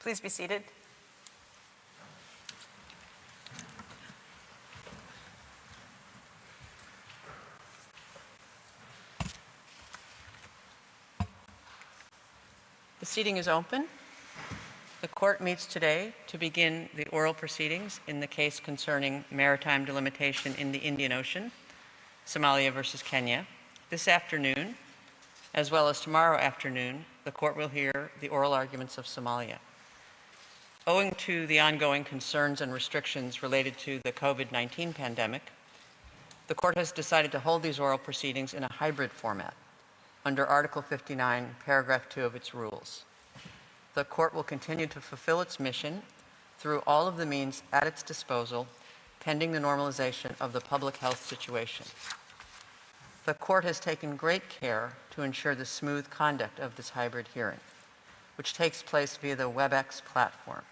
Please be seated. The seating is open. The court meets today to begin the oral proceedings in the case concerning maritime delimitation in the Indian Ocean, Somalia versus Kenya. This afternoon, as well as tomorrow afternoon, the court will hear the oral arguments of Somalia. Owing to the ongoing concerns and restrictions related to the COVID-19 pandemic, the court has decided to hold these oral proceedings in a hybrid format under Article 59, paragraph 2 of its rules. The court will continue to fulfill its mission through all of the means at its disposal pending the normalization of the public health situation. The court has taken great care to ensure the smooth conduct of this hybrid hearing, which takes place via the WebEx platform.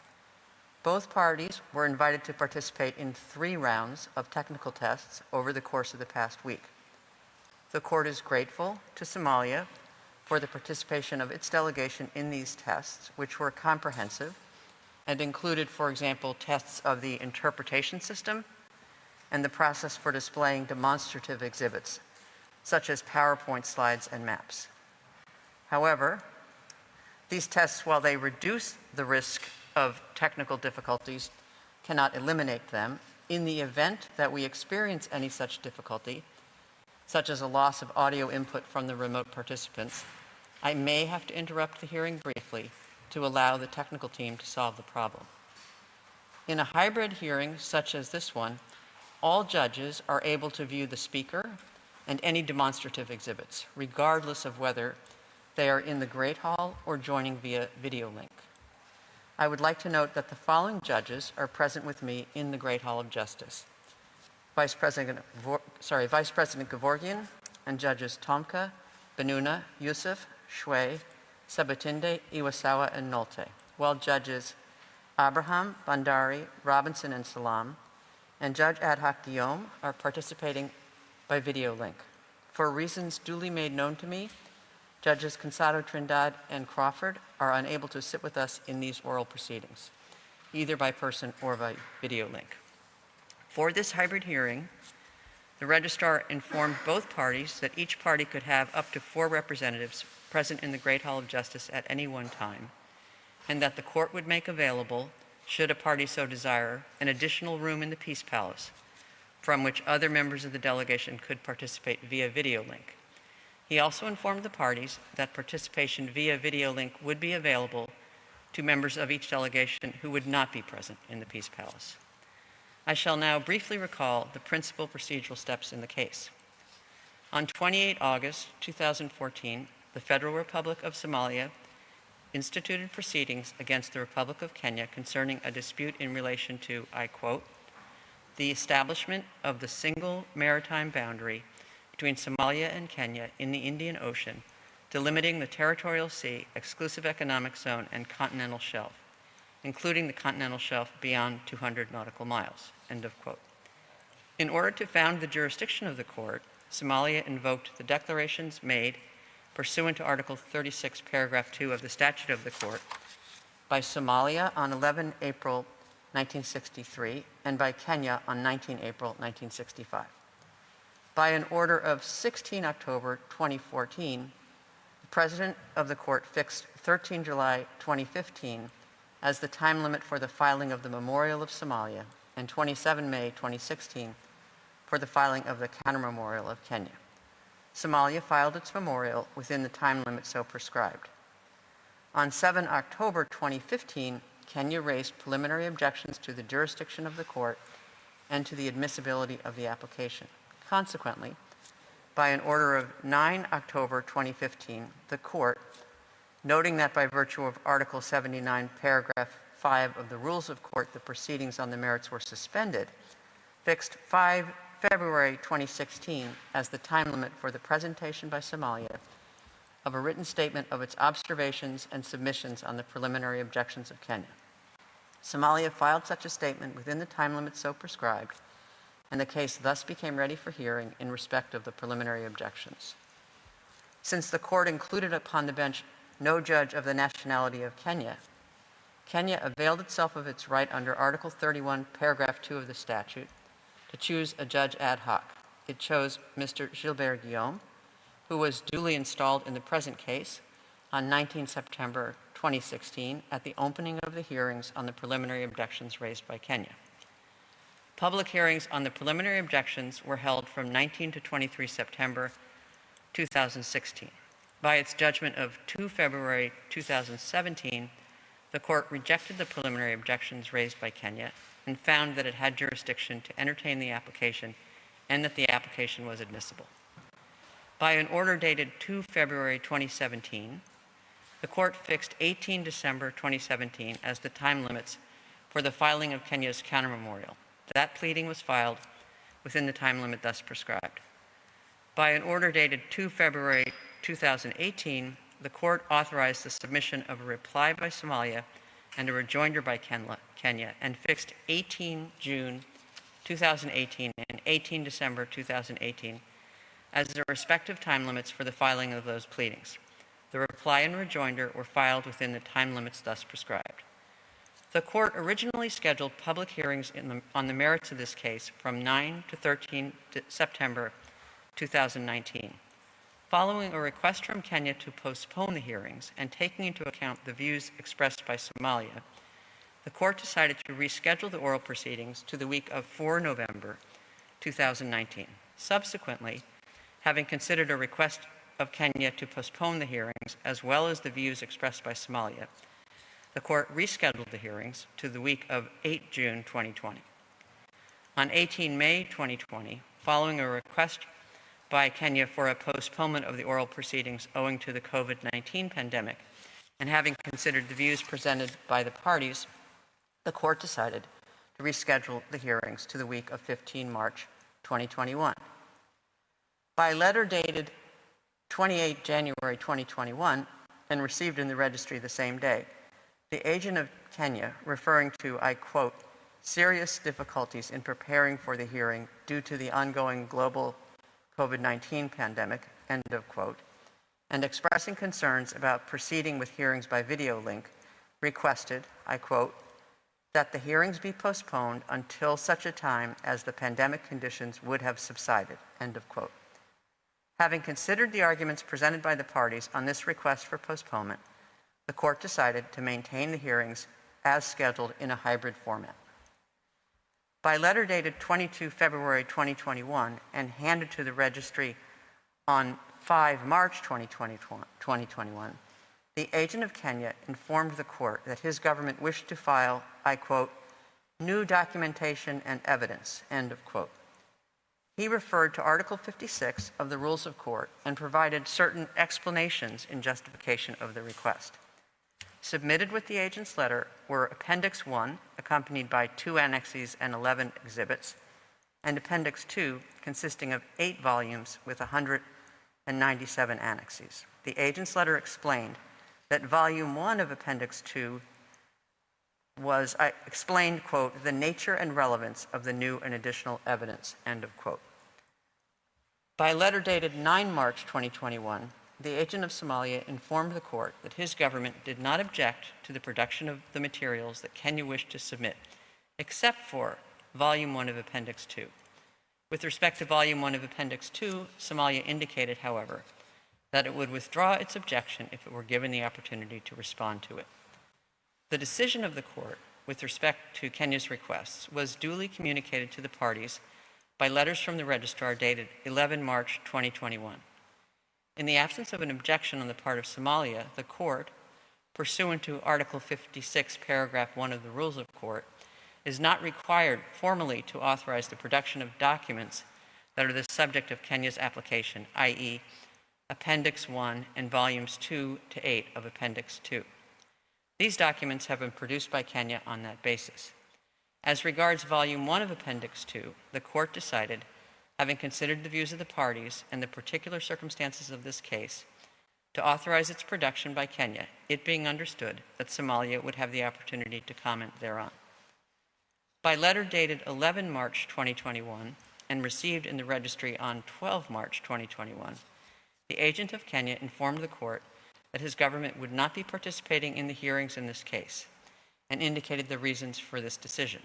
Both parties were invited to participate in three rounds of technical tests over the course of the past week. The court is grateful to Somalia for the participation of its delegation in these tests, which were comprehensive and included, for example, tests of the interpretation system and the process for displaying demonstrative exhibits, such as PowerPoint slides and maps. However, these tests, while they reduce the risk of technical difficulties, cannot eliminate them. In the event that we experience any such difficulty, such as a loss of audio input from the remote participants, I may have to interrupt the hearing briefly to allow the technical team to solve the problem. In a hybrid hearing such as this one, all judges are able to view the speaker and any demonstrative exhibits, regardless of whether they are in the Great Hall or joining via video link. I would like to note that the following judges are present with me in the Great Hall of Justice. Vice President, sorry, Vice President Gevorgian and Judges Tomka, Bennouna, Yusuf, Xue, Sebutinde, Iwasawa, and Nolte, while Judges Abraham, Bhandari, Robinson, and Salam, and Judge Ad hoc Guillaume are participating by video link. For reasons duly made known to me, Judges Cançado, Trindade, and Crawford are unable to sit with us in these oral proceedings, either by person or by video link. For this hybrid hearing, the registrar informed both parties that each party could have up to four representatives present in the Great Hall of Justice at any one time, and that the court would make available, should a party so desire, an additional room in the Peace Palace from which other members of the delegation could participate via video link. He also informed the parties that participation via video link would be available to members of each delegation who would not be present in the Peace Palace. I shall now briefly recall the principal procedural steps in the case. On 28 August 2014, the Federal Republic of Somalia instituted proceedings against the Republic of Kenya concerning a dispute in relation to, I quote, the establishment of the single maritime boundary between Somalia and Kenya in the Indian Ocean, delimiting the territorial sea, exclusive economic zone, and continental shelf, including the continental shelf beyond 200 nautical miles, end of quote. In order to found the jurisdiction of the court, Somalia invoked the declarations made pursuant to Article 36, paragraph 2 of the statute of the court by Somalia on 11 April 1963 and by Kenya on 19 April 1965. By an order of 16 October 2014, the President of the Court fixed 13 July 2015 as the time limit for the filing of the Memorial of Somalia and 27 May 2016 for the filing of the Counter Memorial of Kenya. Somalia filed its memorial within the time limit so prescribed. On 7 October 2015, Kenya raised preliminary objections to the jurisdiction of the court and to the admissibility of the application. Consequently, by an order of 9 October 2015, the court, noting that by virtue of Article 79, paragraph 5 of the Rules of Court, the proceedings on the merits were suspended, fixed 5 February 2016 as the time limit for the presentation by Somalia of a written statement of its observations and submissions on the preliminary objections of Kenya. Somalia filed such a statement within the time limit so prescribed, and the case thus became ready for hearing in respect of the preliminary objections. Since the court included upon the bench no judge of the nationality of Kenya, Kenya availed itself of its right under Article 31, Paragraph 2 of the statute to choose a judge ad hoc. It chose Mr. Gilbert Guillaume, who was duly installed in the present case on 19 September 2016 at the opening of the hearings on the preliminary objections raised by Kenya. Public hearings on the preliminary objections were held from 19 to 23 September 2016. By its judgment of 2 February 2017, the court rejected the preliminary objections raised by Kenya and found that it had jurisdiction to entertain the application and that the application was admissible. By an order dated 2 February 2017, the court fixed 18 December 2017 as the time limits for the filing of Kenya's countermemorial. That pleading was filed within the time limit thus prescribed. By an order dated 2 February 2018, the court authorized the submission of a reply by Somalia and a rejoinder by Kenya and fixed 18 June 2018 and 18 December 2018 as the respective time limits for the filing of those pleadings. The reply and rejoinder were filed within the time limits thus prescribed. The court originally scheduled public hearings in the, on the merits of this case from 9 to 13 September 2019. Following a request from Kenya to postpone the hearings and taking into account the views expressed by Somalia, the court decided to reschedule the oral proceedings to the week of 4 November 2019. Subsequently, having considered a request of Kenya to postpone the hearings as well as the views expressed by Somalia, the court rescheduled the hearings to the week of 8 June 2020. On 18 May 2020, following a request by Kenya for a postponement of the oral proceedings owing to the COVID 19 pandemic, and having considered the views presented by the parties, the court decided to reschedule the hearings to the week of 15 March 2021. By letter dated 28 January 2021 and received in the registry the same day, the agent of Kenya, referring to, I quote, serious difficulties in preparing for the hearing due to the ongoing global COVID 19 pandemic, end of quote, and expressing concerns about proceeding with hearings by video link, requested, I quote, that the hearings be postponed until such a time as the pandemic conditions would have subsided, end of quote. Having considered the arguments presented by the parties on this request for postponement, the court decided to maintain the hearings as scheduled in a hybrid format. By letter dated 22 February 2021 and handed to the registry on 5 March 2021, the agent of Kenya informed the court that his government wished to file, I quote, new documentation and evidence, end of quote. He referred to Article 56 of the Rules of Court and provided certain explanations in justification of the request. Submitted with the agent's letter were Appendix 1, accompanied by two annexes and 11 exhibits, and Appendix 2, consisting of eight volumes with 197 annexes. The agent's letter explained that Volume 1 of Appendix 2 was, I explained, quote, the nature and relevance of the new and additional evidence, end of quote. By letter dated 9 March 2021, the agent of Somalia informed the court that his government did not object to the production of the materials that Kenya wished to submit, except for Volume 1 of Appendix 2. With respect to Volume 1 of Appendix 2, Somalia indicated, however, that it would withdraw its objection if it were given the opportunity to respond to it. The decision of the court with respect to Kenya's requests was duly communicated to the parties by letters from the registrar dated 11 March 2021. In the absence of an objection on the part of Somalia, the court, pursuant to Article 56, paragraph 1 of the Rules of Court, is not required formally to authorize the production of documents that are the subject of Kenya's application, i.e., Appendix 1 and Volumes 2 to 8 of Appendix 2. These documents have been produced by Kenya on that basis. As regards Volume 1 of Appendix 2, the court decided, having considered the views of the parties and the particular circumstances of this case, to authorize its production by Kenya, it being understood that Somalia would have the opportunity to comment thereon. By letter dated 11 March 2021 and received in the registry on 12 March 2021, the agent of Kenya informed the court that his government would not be participating in the hearings in this case. and indicated the reasons for this decision.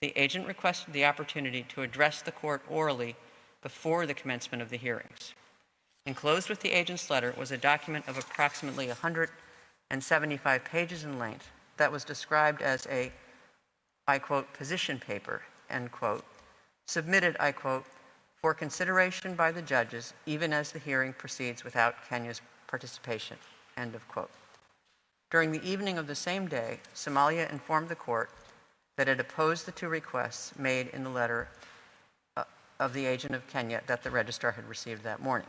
The agent requested the opportunity to address the court orally before the commencement of the hearings. Enclosed with the agent's letter was a document of approximately 175 pages in length that was described as a, I quote, position paper, end quote, submitted, I quote, for consideration by the judges even as the hearing proceeds without Kenya's participation, end of quote. During the evening of the same day, Somalia informed the court that it opposed the two requests made in the letter uh, of the agent of Kenya that the registrar had received that morning.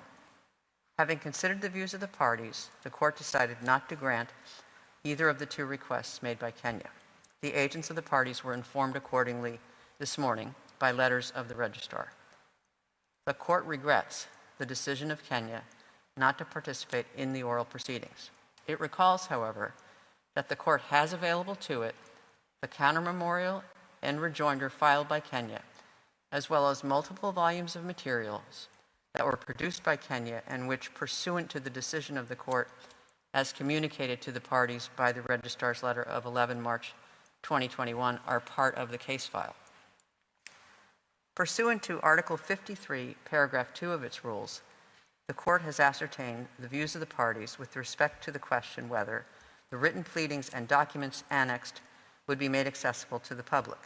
Having considered the views of the parties, the court decided not to grant either of the two requests made by Kenya. The agents of the parties were informed accordingly this morning by letters of the registrar. The court regrets the decision of Kenya not to participate in the oral proceedings. It recalls, however, that the court has available to it the counter memorial and rejoinder filed by Kenya, as well as multiple volumes of materials that were produced by Kenya and which, pursuant to the decision of the court as communicated to the parties by the registrar's letter of 11 March 2021, are part of the case file. Pursuant to Article 53, paragraph 2 of its rules, the court has ascertained the views of the parties with respect to the question whether the written pleadings and documents annexed would be made accessible to the public.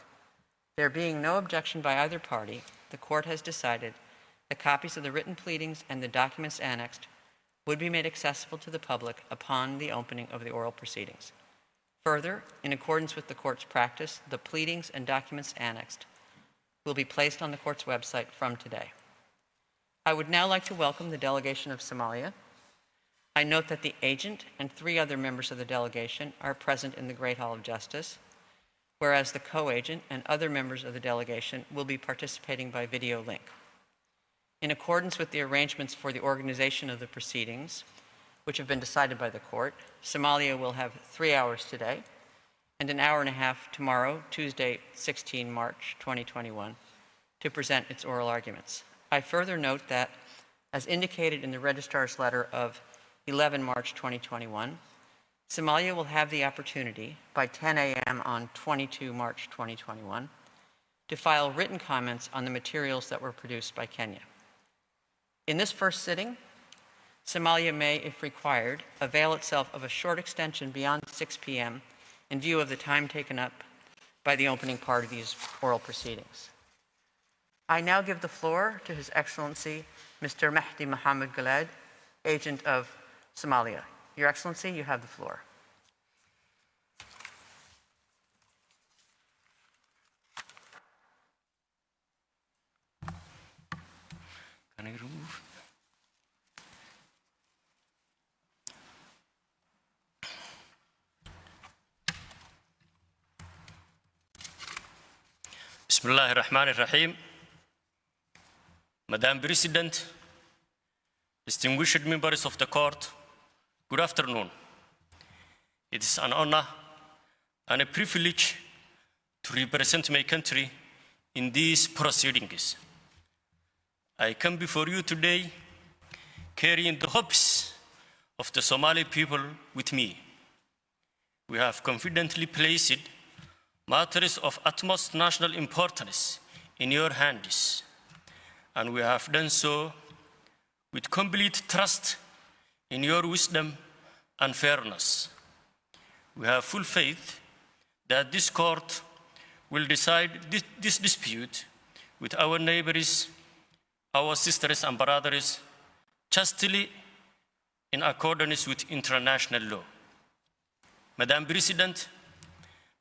There being no objection by either party, the court has decided that copies of the written pleadings and the documents annexed would be made accessible to the public upon the opening of the oral proceedings. Further, in accordance with the court's practice, the pleadings and documents annexed will be placed on the court's website from today. I would now like to welcome the delegation of Somalia. I note that the agent and three other members of the delegation are present in the Great Hall of Justice, whereas the co-agent and other members of the delegation will be participating by video link. In accordance with the arrangements for the organization of the proceedings, which have been decided by the court, Somalia will have three hours today and an hour and a half tomorrow, Tuesday, 16 March 2021, to present its oral arguments. I further note that, as indicated in the registrar's letter of 11 March 2021, Somalia will have the opportunity by 10 a.m. on 22 March 2021 to file written comments on the materials that were produced by Kenya. In this first sitting, Somalia may, if required, avail itself of a short extension beyond 6 p.m in view of the time taken up by the opening part of these oral proceedings. I now give the floor to His Excellency Mr. Mahdi Mohamed Gulaid, Agent of Somalia. Your Excellency, you have the floor. Can I remove? Bismillah ar-Rahman ar-Rahim. Madam President, distinguished members of the court, good afternoon. It is an honor and a privilege to represent my country in these proceedings. I come before you today carrying the hopes of the Somali people with me. We have confidently placed matters of utmost national importance in your hands, and we have done so with complete trust in your wisdom and fairness. We have full faith that this court will decide this, this dispute with our neighbors, our sisters and brothers, justly in accordance with international law. Madam President,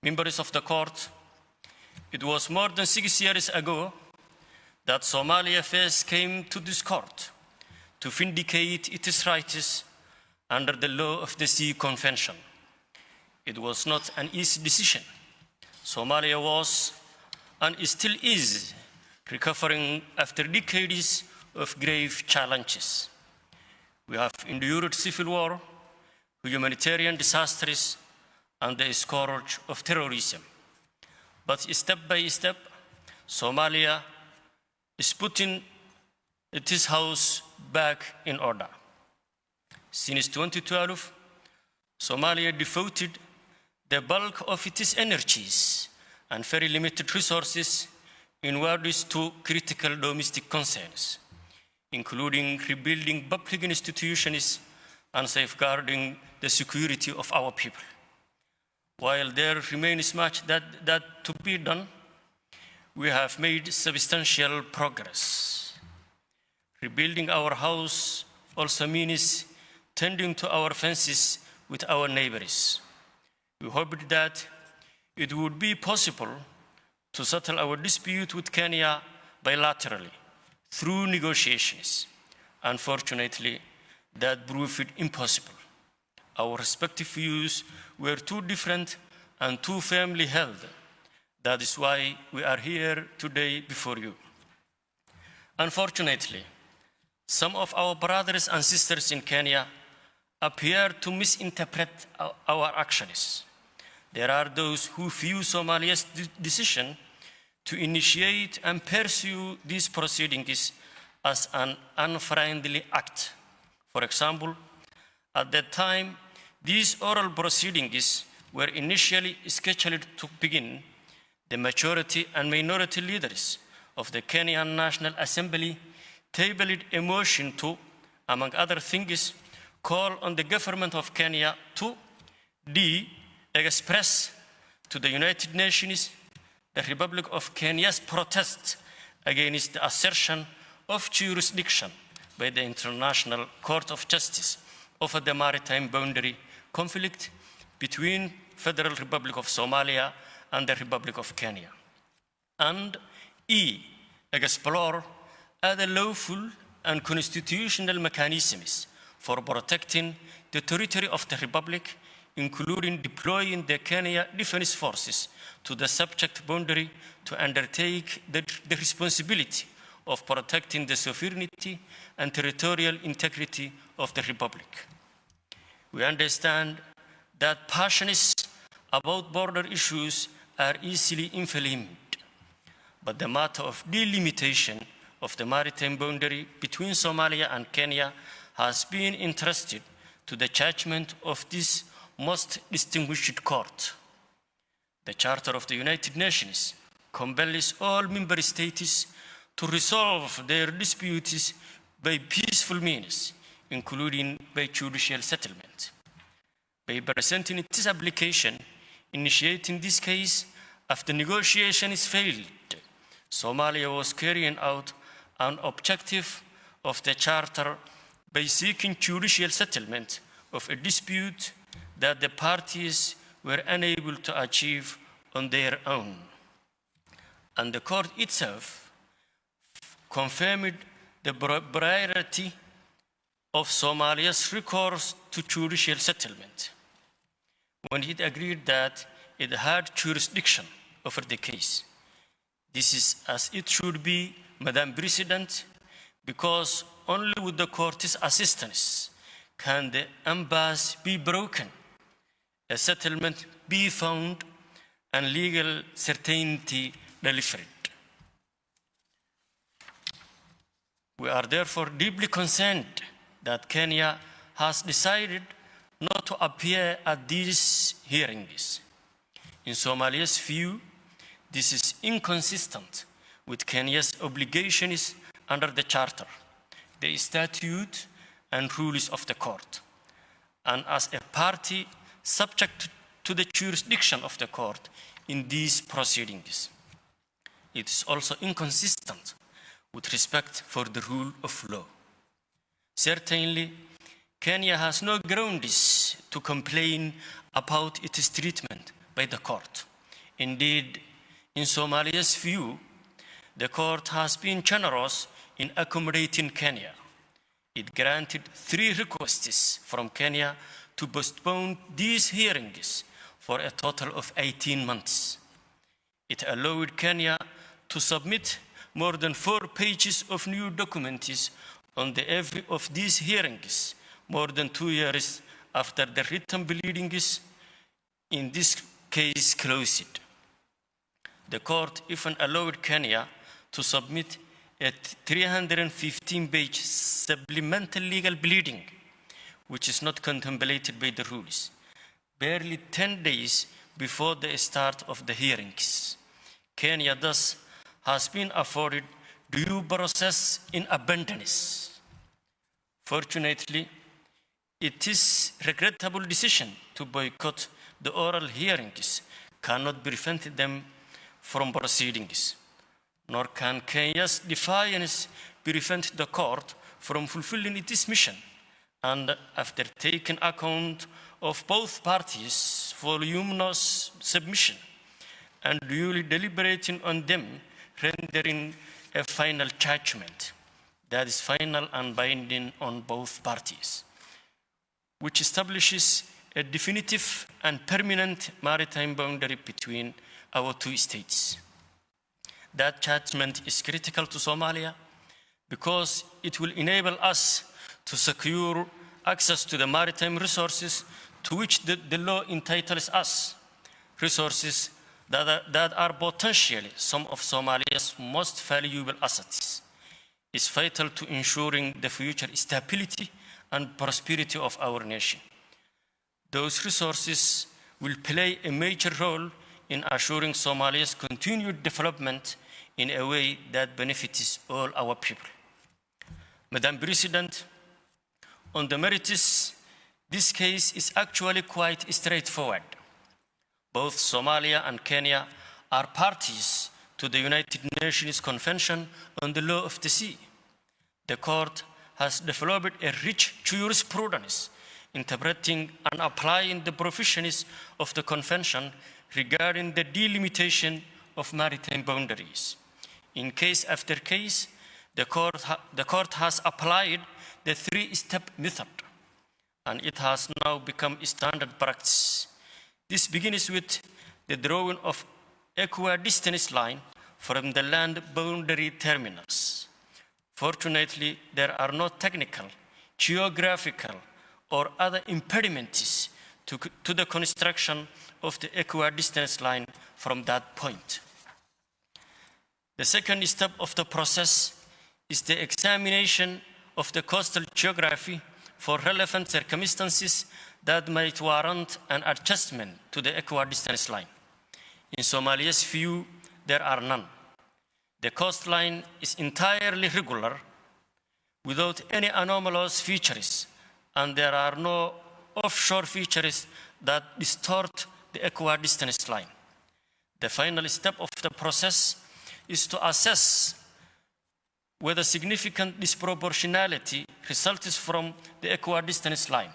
members of the court, it was more than six years ago that Somalia first came to this court to vindicate its rights under the law of the Sea Convention. It was not an easy decision. Somalia was and still is recovering after decades of grave challenges. We have endured civil war, humanitarian disasters, and the scourge of terrorism. But step by step, Somalia is putting its house back in order. Since 2012, Somalia devoted the bulk of its energies and very limited resources inwards to critical domestic concerns, including rebuilding public institutions and safeguarding the security of our people. While there remains much that, that to be done, we have made substantial progress. Rebuilding our house also means tending to our fences with our neighbors. We hoped that it would be possible to settle our dispute with Kenya bilaterally through negotiations. Unfortunately, that proved impossible. Our respective views were too different and too firmly held. That is why we are here today before you. Unfortunately, some of our brothers and sisters in Kenya appear to misinterpret our- actions. There are those who view Somalia's decision to initiate and pursue these proceedings as an unfriendly act. For example, at that time, these oral proceedings were initially scheduled to begin. The majority and minority leaders of the Kenyan National Assembly tabled a motion to, among other things, call on the government of Kenya to D. Express to the United Nations the Republic of Kenya's protest against the assertion of jurisdiction by the International Court of Justice over the maritime boundary conflict between the Federal Republic of Somalia and the Republic of Kenya. And E. Explore other lawful and constitutional mechanisms for protecting the territory of the Republic, including deploying the Kenya Defense Forces to the subject boundary to undertake the, the responsibility of protecting the sovereignty and territorial integrity of the Republic. We understand that passions about border issues are easily inflamed, but the matter of delimitation of the maritime boundary between Somalia and Kenya has been entrusted to the judgment of this most distinguished court. The Charter of the United Nations compels all member states to resolve their disputes by peaceful means, including by judicial settlement. By presenting its application, initiating this case after negotiations failed, Somalia was carrying out an objective of the Charter by seeking judicial settlement of a dispute that the parties were unable to achieve on their own. And the court itself confirmed the priority of Somalia's recourse to judicial settlement when it agreed that it had jurisdiction over the case. This is as it should be, Madam President, because only with the court's assistance can the impasse be broken, a settlement be found, and legal certainty delivered. We are therefore deeply concerned that Kenya has decided not to appear at these hearings. In Somalia's view, this is inconsistent with Kenya's obligations under the Charter, the statute, and rules of the court. And as a party subject to the jurisdiction of the court in these proceedings, it is also inconsistent with respect for the rule of law. Certainly, Kenya has no grounds to complain about its treatment by the court. Indeed, in Somalia's view, the court has been generous in accommodating Kenya. It granted three requests from Kenya to postpone these hearings for a total of 18 months. It allowed Kenya to submit more than four pages of new documents on the eve of these hearings, more than two years after the written pleadings in this case closed. The court even allowed Kenya to submit a 315-page supplemental legal pleading, which is not contemplated by the rules, barely 10 days before the start of the hearings. Kenya thus has been afforded due process in abundance. Fortunately, it is regrettable decision to boycott the oral hearings cannot prevent them from proceedings, nor can Kenya's defiance prevent the court from fulfilling its mission. And after taking account of both parties' voluminous submission and duly deliberating on them, rendering a final judgment that is final and binding on both parties, which establishes a definitive and permanent maritime boundary between our two states. That judgment is critical to Somalia because it will enable us to secure access to the maritime resources to which the, the law entitles us, resources that are, that are potentially some of Somalia's most valuable assets, is vital to ensuring the future stability and prosperity of our nation. Those resources will play a major role in assuring Somalia's continued development in a way that benefits all our people. Madam President, on the merits, this case is actually quite straightforward. Both Somalia and Kenya are parties to the United Nations Convention on the Law of the Sea. The court has developed a rich jurisprudence interpreting and applying the provisions of the convention regarding the delimitation of maritime boundaries. In case after case, the court, the court has applied the three-step method, and it has now become standard practice. This begins with the drawing of equidistance line from the land boundary terminals. Fortunately, there are no technical, geographical, or other impediments to, to the construction of the equidistance line from that point. The second step of the process is the examination of the coastal geography for relevant circumstances that might warrant an adjustment to the equidistance line. In Somalia's view, there are none. The coastline is entirely regular without any anomalous features and there are no offshore features that distort the equidistance line. The final step of the process is to assess whether significant disproportionality results from the equidistance line.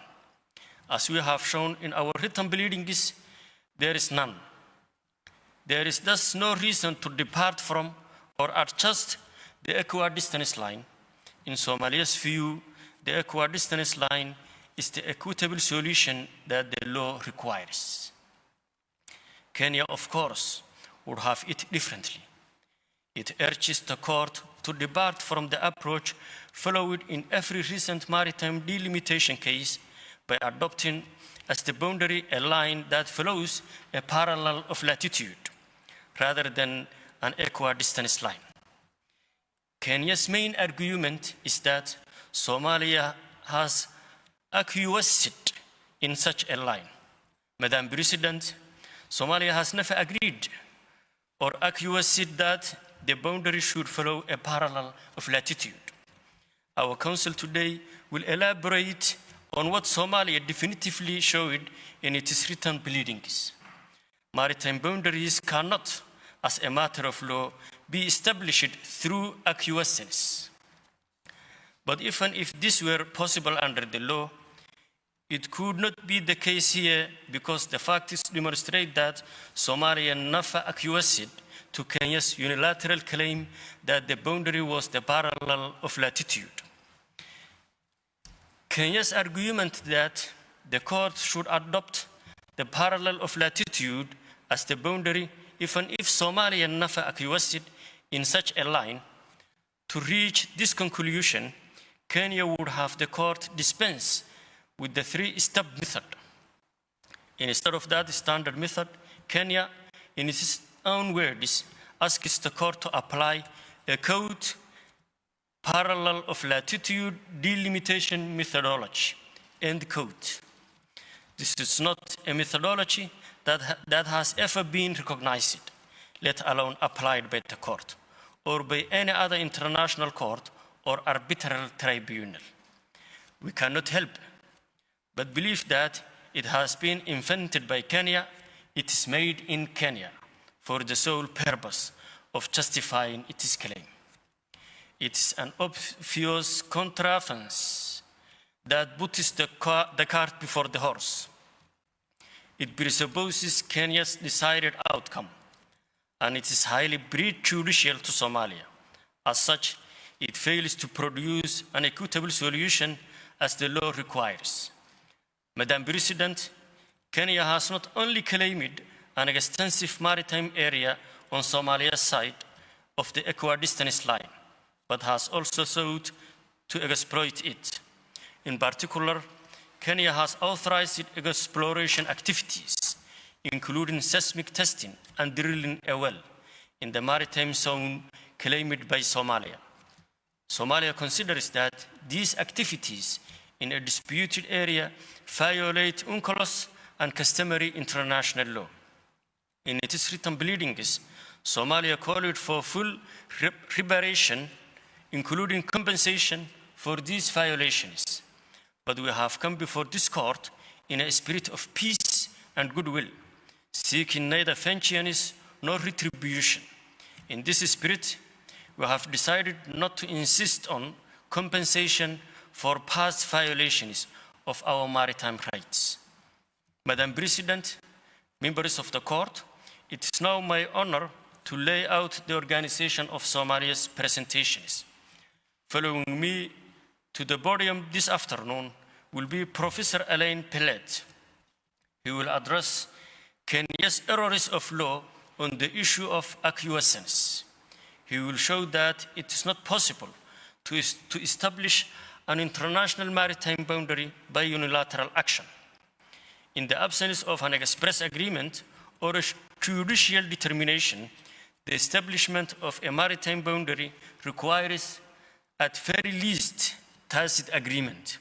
As we have shown in our written pleadings, there is none. There is thus no reason to depart from or adjust the equidistance line. In Somalia's view, the equidistance line is the equitable solution that the law requires. Kenya, of course, would have it differently. It urges the court to depart from the approach followed in every recent maritime delimitation case by adopting as the boundary a line that follows a parallel of latitude rather than an equidistance line. Kenya's main argument is that Somalia has acquiesced in such a line. Madam President, Somalia has never agreed or acquiesced that the boundary should follow a parallel of latitude. Our counsel today will elaborate on what Somalia definitively showed in its written pleadings. Maritime boundaries cannot, as a matter of law, be established through acquiescence. But even if this were possible under the law, it could not be the case here because the facts demonstrate that Somalia never acquiesced to Kenya's unilateral claim that the boundary was the parallel of latitude. Kenya's argument that the court should adopt the parallel of latitude as the boundary even if Somalia never acquiesced in such a line, to reach this conclusion, Kenya would have the court dispense with the three-step method. Instead of that standard method, Kenya, in its own words, asks the court to apply a code parallel of latitude delimitation methodology, end quote. This is not a methodology that, ha- that has ever been recognized, let alone applied by the court or by any other international court or arbitral tribunal. We cannot help but believe that it has been invented by Kenya, it is made in Kenya for the sole purpose of justifying its claim. It's an obvious contravention that puts the, the cart before the horse. It presupposes Kenya's desired outcome, and it is highly prejudicial to Somalia. As such, it fails to produce an equitable solution as the law requires. Madam President, Kenya has not only claimed an extensive maritime area on Somalia's side of the equidistance line, but has also sought to exploit it. In particular, Kenya has authorized exploration activities, including seismic testing and drilling a well in the maritime zone claimed by Somalia. Somalia considers that these activities in a disputed area violate UNCLOS and customary international law. In its written pleadings, Somalia called for full re- reparation, including compensation for these violations. But we have come before this court in a spirit of peace and goodwill, seeking neither vengeance nor retribution. In this spirit, we have decided not to insist on compensation for past violations of our maritime rights. Madam President, members of the court, it is now my honor to lay out the organization of Somalia's presentations. Following me to the podium this afternoon will be Professor Alain Pellet. He will address Kenya's errors of law on the issue of acquiescence. He will show that it is not possible to, to establish an international maritime boundary by unilateral action. In the absence of an express agreement or a judicial determination, the establishment of a maritime boundary requires, at very least, tacit agreement.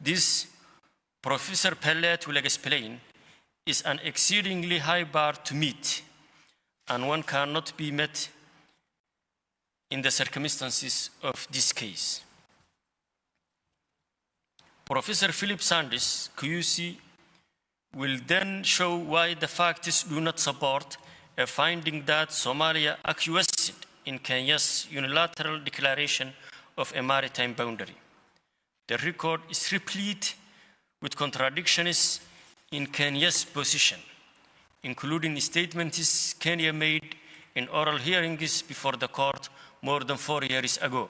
This, Professor Pellet will explain, is an exceedingly high bar to meet, and one cannot be met in the circumstances of this case. Professor Philippe Sands, QC, will then show why the facts do not support a finding that Somalia acquiesced in Kenya's unilateral declaration of a maritime boundary. The record is replete with contradictions in Kenya's position, including statements Kenya made in oral hearings before the court more than four years ago.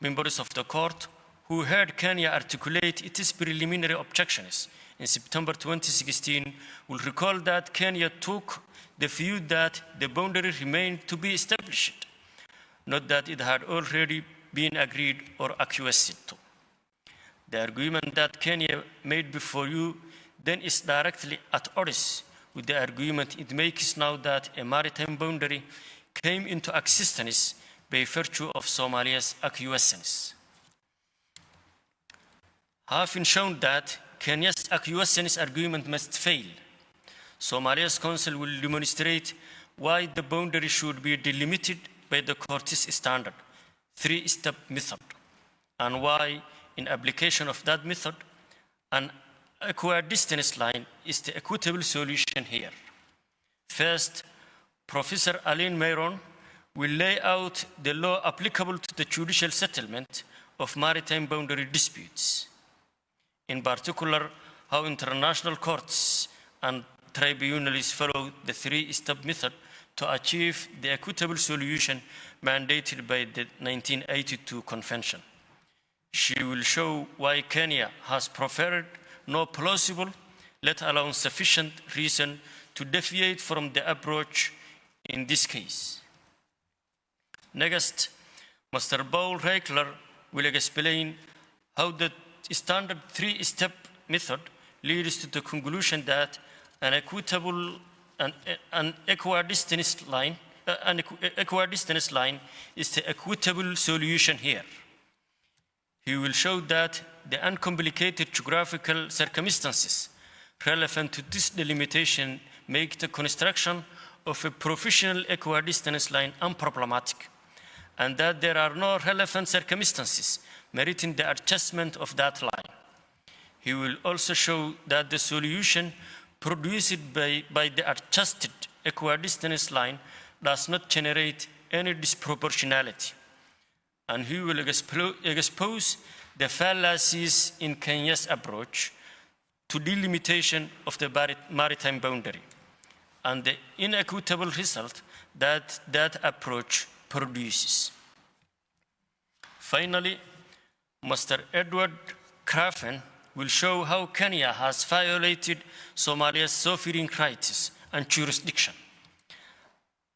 Members of the court who heard Kenya articulate its preliminary objections in September 2016 will recall that Kenya took the view that the boundary remained to be established, not that it had already been agreed or acquiesced to. The argument that Kenya made before you then is directly at odds with the argument it makes now that a maritime boundary came into existence by virtue of Somalia's acquiescence. Having shown that Kenya's acquiescence argument must fail, Somalia's counsel will demonstrate why the boundary should be delimited by the court's standard, three-step method, and why, in application of that method, an equidistance line is the equitable solution here. First, Professor Alina Miron will lay out the law applicable to the judicial settlement of maritime boundary disputes. In particular, how international courts and tribunals follow the three-step method to achieve the equitable solution mandated by the 1982 convention. She will show why Kenya has preferred no plausible, let alone sufficient reason to deviate from the approach in this case. Next, Mr. Paul Reichler will explain how the standard three-step method leads to the conclusion that an equitable an, an equidistance line uh, an equi- equidistance line is the equitable solution here. He will show that the uncomplicated geographical circumstances relevant to this delimitation make the construction of a professional equidistance line unproblematic, and that there are no relevant circumstances meriting the adjustment of that line. He will also show that the solution produced by, by the adjusted equidistance line does not generate any disproportionality. And he will expo- expose the fallacies in Kenya's approach to delimitation of the maritime boundary and the inequitable result that that approach produces. Finally, Mr. Edward Craven will show how Kenya has violated Somalia's sovereign rights and jurisdiction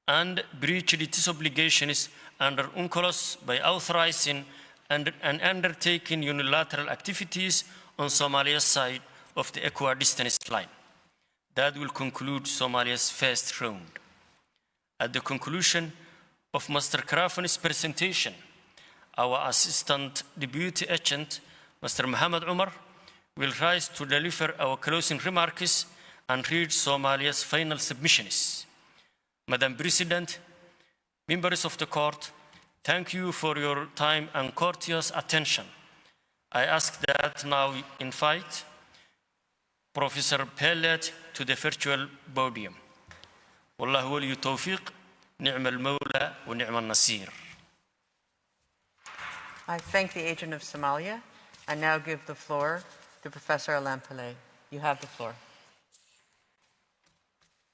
and breached its obligations under UNCLOS by authorizing and, and undertaking unilateral activities on Somalia's side of the equidistance line. That will conclude Somalia's first round. At the conclusion of Mr. Craven's presentation, our Assistant Deputy Agent, Mr. Mohammed Umar, will rise to deliver our closing remarks and read Somalia's final submissions. Madam President, members of the court, thank you for your time and courteous attention. I ask that now invite Professor Pellet to the virtual podium. والله ولي التوفيق نعم المولى ونعم النصير. I thank the agent of Somalia. I now give the floor to Professor Alain Pillay. You have the floor.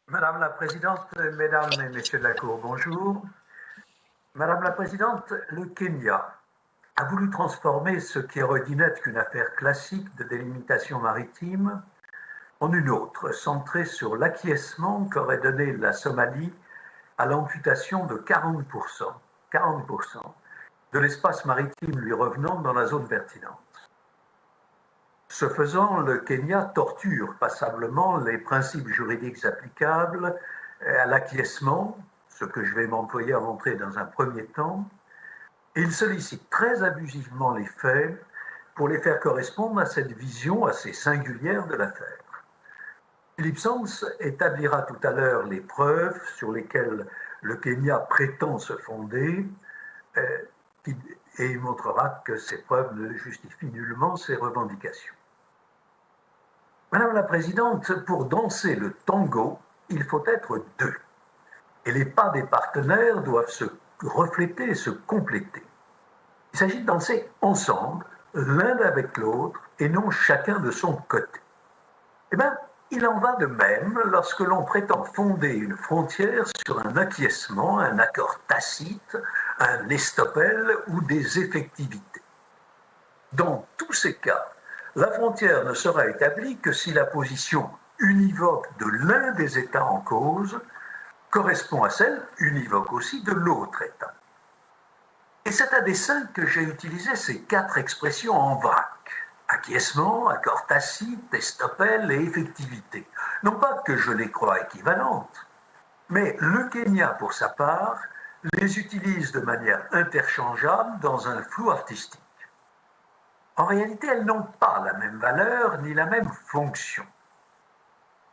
Madame la Présidente, Mesdames et Messieurs de la Cour, bonjour. Madame la Présidente, le Kenya a voulu transformer ce qui aurait dû n'être qu'une affaire classique de délimitation maritime en une autre, centrée sur l'acquiescement qu'aurait donné la Somalie à l'amputation de 40%, 40% de l'espace maritime lui revenant dans la zone pertinente. Ce faisant, le Kenya torture passablement les principes juridiques applicables à l'acquiescement, ce que je vais m'employer à montrer dans un premier temps, il sollicite très abusivement les faits pour les faire correspondre à cette vision assez singulière de l'affaire. Philippe Sands établira tout à l'heure les preuves sur lesquelles le Kenya prétend se fonder euh, et il montrera que ces preuves ne justifient nullement ses revendications. Madame la Présidente, pour danser le tango, il faut être deux. Et les pas des partenaires doivent se refléter et se compléter. Il s'agit de danser ensemble, l'un avec l'autre, et non chacun de son côté. Eh bien, il en va de même lorsque l'on prétend fonder une frontière sur un acquiescement, un accord tacite, un estopel ou des effectivités. Dans tous ces cas, la frontière ne sera établie que si la position univoque de l'un des États en cause correspond à celle univoque aussi de l'autre État. Et c'est à dessein que j'ai utilisé ces quatre expressions en vrac. Acquiescement, accord tacite, estopel et effectivité. Non pas que je les crois équivalentes, mais le Kenya, pour sa part, les utilise de manière interchangeable dans un flou artistique. En réalité, elles n'ont pas la même valeur ni la même fonction.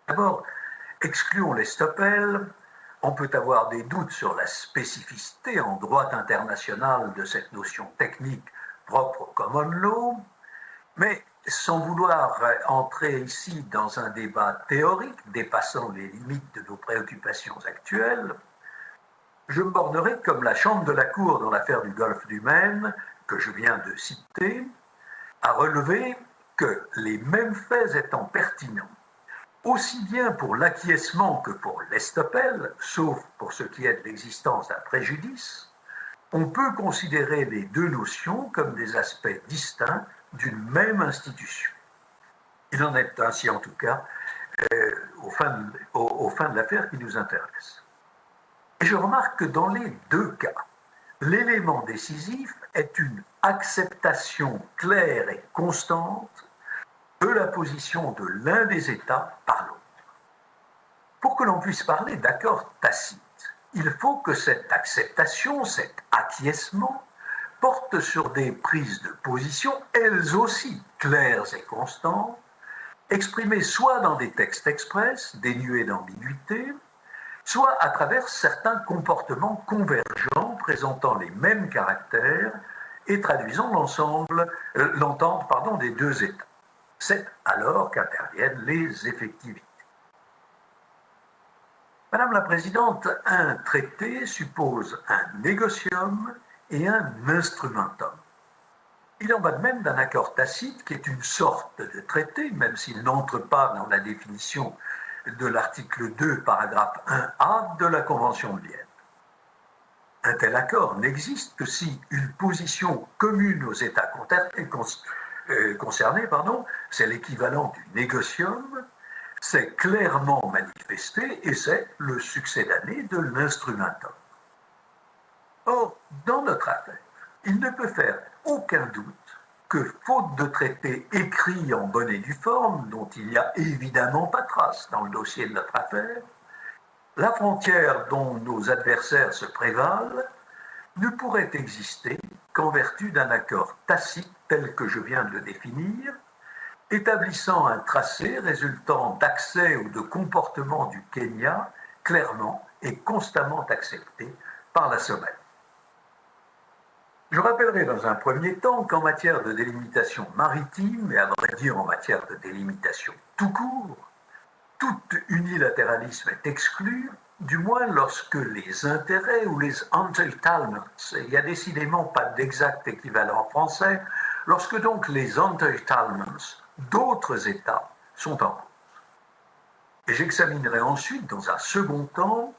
D'abord, excluons l'estopel. On peut avoir des doutes sur la spécificité en droit international de cette notion technique propre au common law, mais sans vouloir entrer ici dans un débat théorique dépassant les limites de nos préoccupations actuelles, je me bornerai comme la chambre de la Cour dans l'affaire du golfe du Maine, que je viens de citer, à relever que les mêmes faits étant pertinents, aussi bien pour l'acquiescement que pour l'estopel, sauf pour ce qui est de l'existence d'un préjudice, on peut considérer les deux notions comme des aspects distincts d'une même institution. Il en est ainsi en tout cas euh, au, fin de, au, au fin de l'affaire qui nous intéresse. Je remarque que dans les deux cas, l'élément décisif est une acceptation claire et constante de la position de l'un des États par l'autre. Pour que l'on puisse parler d'accord tacite, il faut que cette acceptation, cet acquiescement, porte sur des prises de position, elles aussi claires et constantes, exprimée soit dans des textes express, dénués d'ambiguïté, soit à travers certains comportements convergents présentant les mêmes caractères et traduisant l'ensemble, euh, l'entente des deux États. C'est alors qu'interviennent les effectivités. Madame la Présidente, un traité suppose un négocium et un instrumentum. Il en va de même d'un accord tacite qui est une sorte de traité, même s'il n'entre pas dans la définition de l'article 2, paragraphe 1a de la Convention de Vienne. Un tel accord n'existe que si une position commune aux États euh, concernés, pardon, c'est l'équivalent du négocium, c'est clairement manifesté et c'est le succès d'année de l'instrumentum. Or, dans notre affaire, il ne peut faire aucun doute que, faute de traité écrit en bonne et due forme, dont il n'y a évidemment pas trace dans le dossier de notre affaire, la frontière dont nos adversaires se prévalent ne pourrait exister qu'en vertu d'un accord tacite tel que je viens de le définir, établissant un tracé résultant d'accès ou de comportement du Kenya clairement et constamment accepté par la Somalie. Je rappellerai dans un premier temps qu'en matière de délimitation maritime, et à vrai dire en matière de délimitation tout court, tout unilatéralisme est exclu, du moins lorsque les intérêts ou les entitlements, il n'y a décidément pas d'exact équivalent français, lorsque donc les entitlements d'autres États sont en cause. Et j'examinerai ensuite, dans un second temps,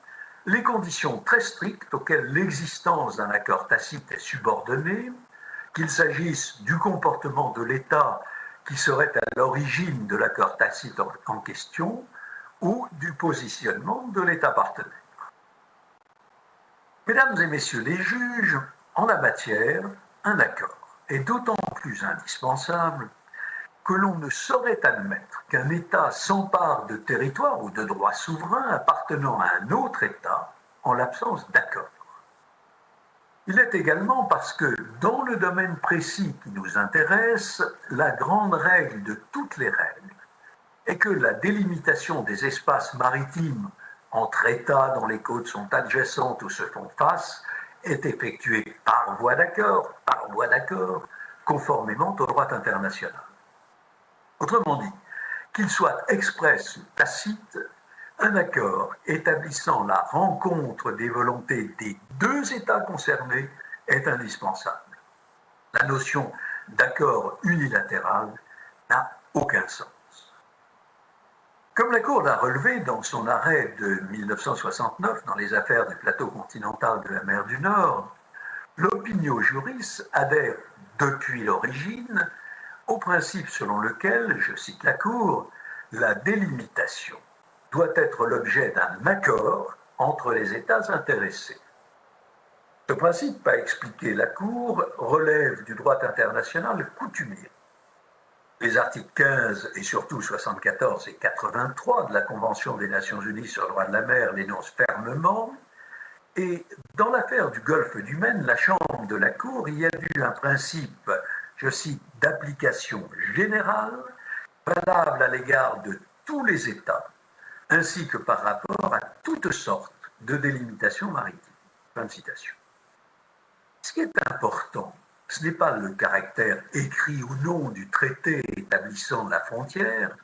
les conditions très strictes auxquelles l'existence d'un accord tacite est subordonnée, qu'il s'agisse du comportement de l'État qui serait à l'origine de l'accord tacite en question, ou du positionnement de l'État partenaire. Mesdames et messieurs les juges, en la matière, un accord est d'autant plus indispensable que l'on ne saurait admettre qu'un État s'empare de territoires ou de droits souverains appartenant à un autre État en l'absence d'accord. Il est également parce que, dans le domaine précis qui nous intéresse, la grande règle de toutes les règles est que la délimitation des espaces maritimes entre États dont les côtes sont adjacentes ou se font face est effectuée par voie d'accord, par voie d'accord, conformément au droit international. Autrement dit, qu'il soit express ou tacite, un accord établissant la rencontre des volontés des deux États concernés est indispensable. La notion d'accord unilatéral n'a aucun sens. Comme la Cour l'a relevé dans son arrêt de 1969 dans les affaires du plateau continental de la mer du Nord, l'opinion juris adhère depuis l'origine au principe selon lequel, je cite la Cour, la délimitation doit être l'objet d'un accord entre les États intéressés. Ce principe, pas expliqué la Cour, relève du droit international coutumier. Les articles 15 et surtout 74 et 83 de la Convention des Nations Unies sur le droit de la mer l'énoncent fermement, et dans l'affaire du golfe du Maine, la Chambre de la Cour y a vu un principe je cite, d'application générale, valable à l'égard de tous les États, ainsi que par rapport à toutes sortes de délimitations maritimes. Fin de citation. Ce qui est important, ce n'est pas le caractère écrit ou non du traité établissant la frontière,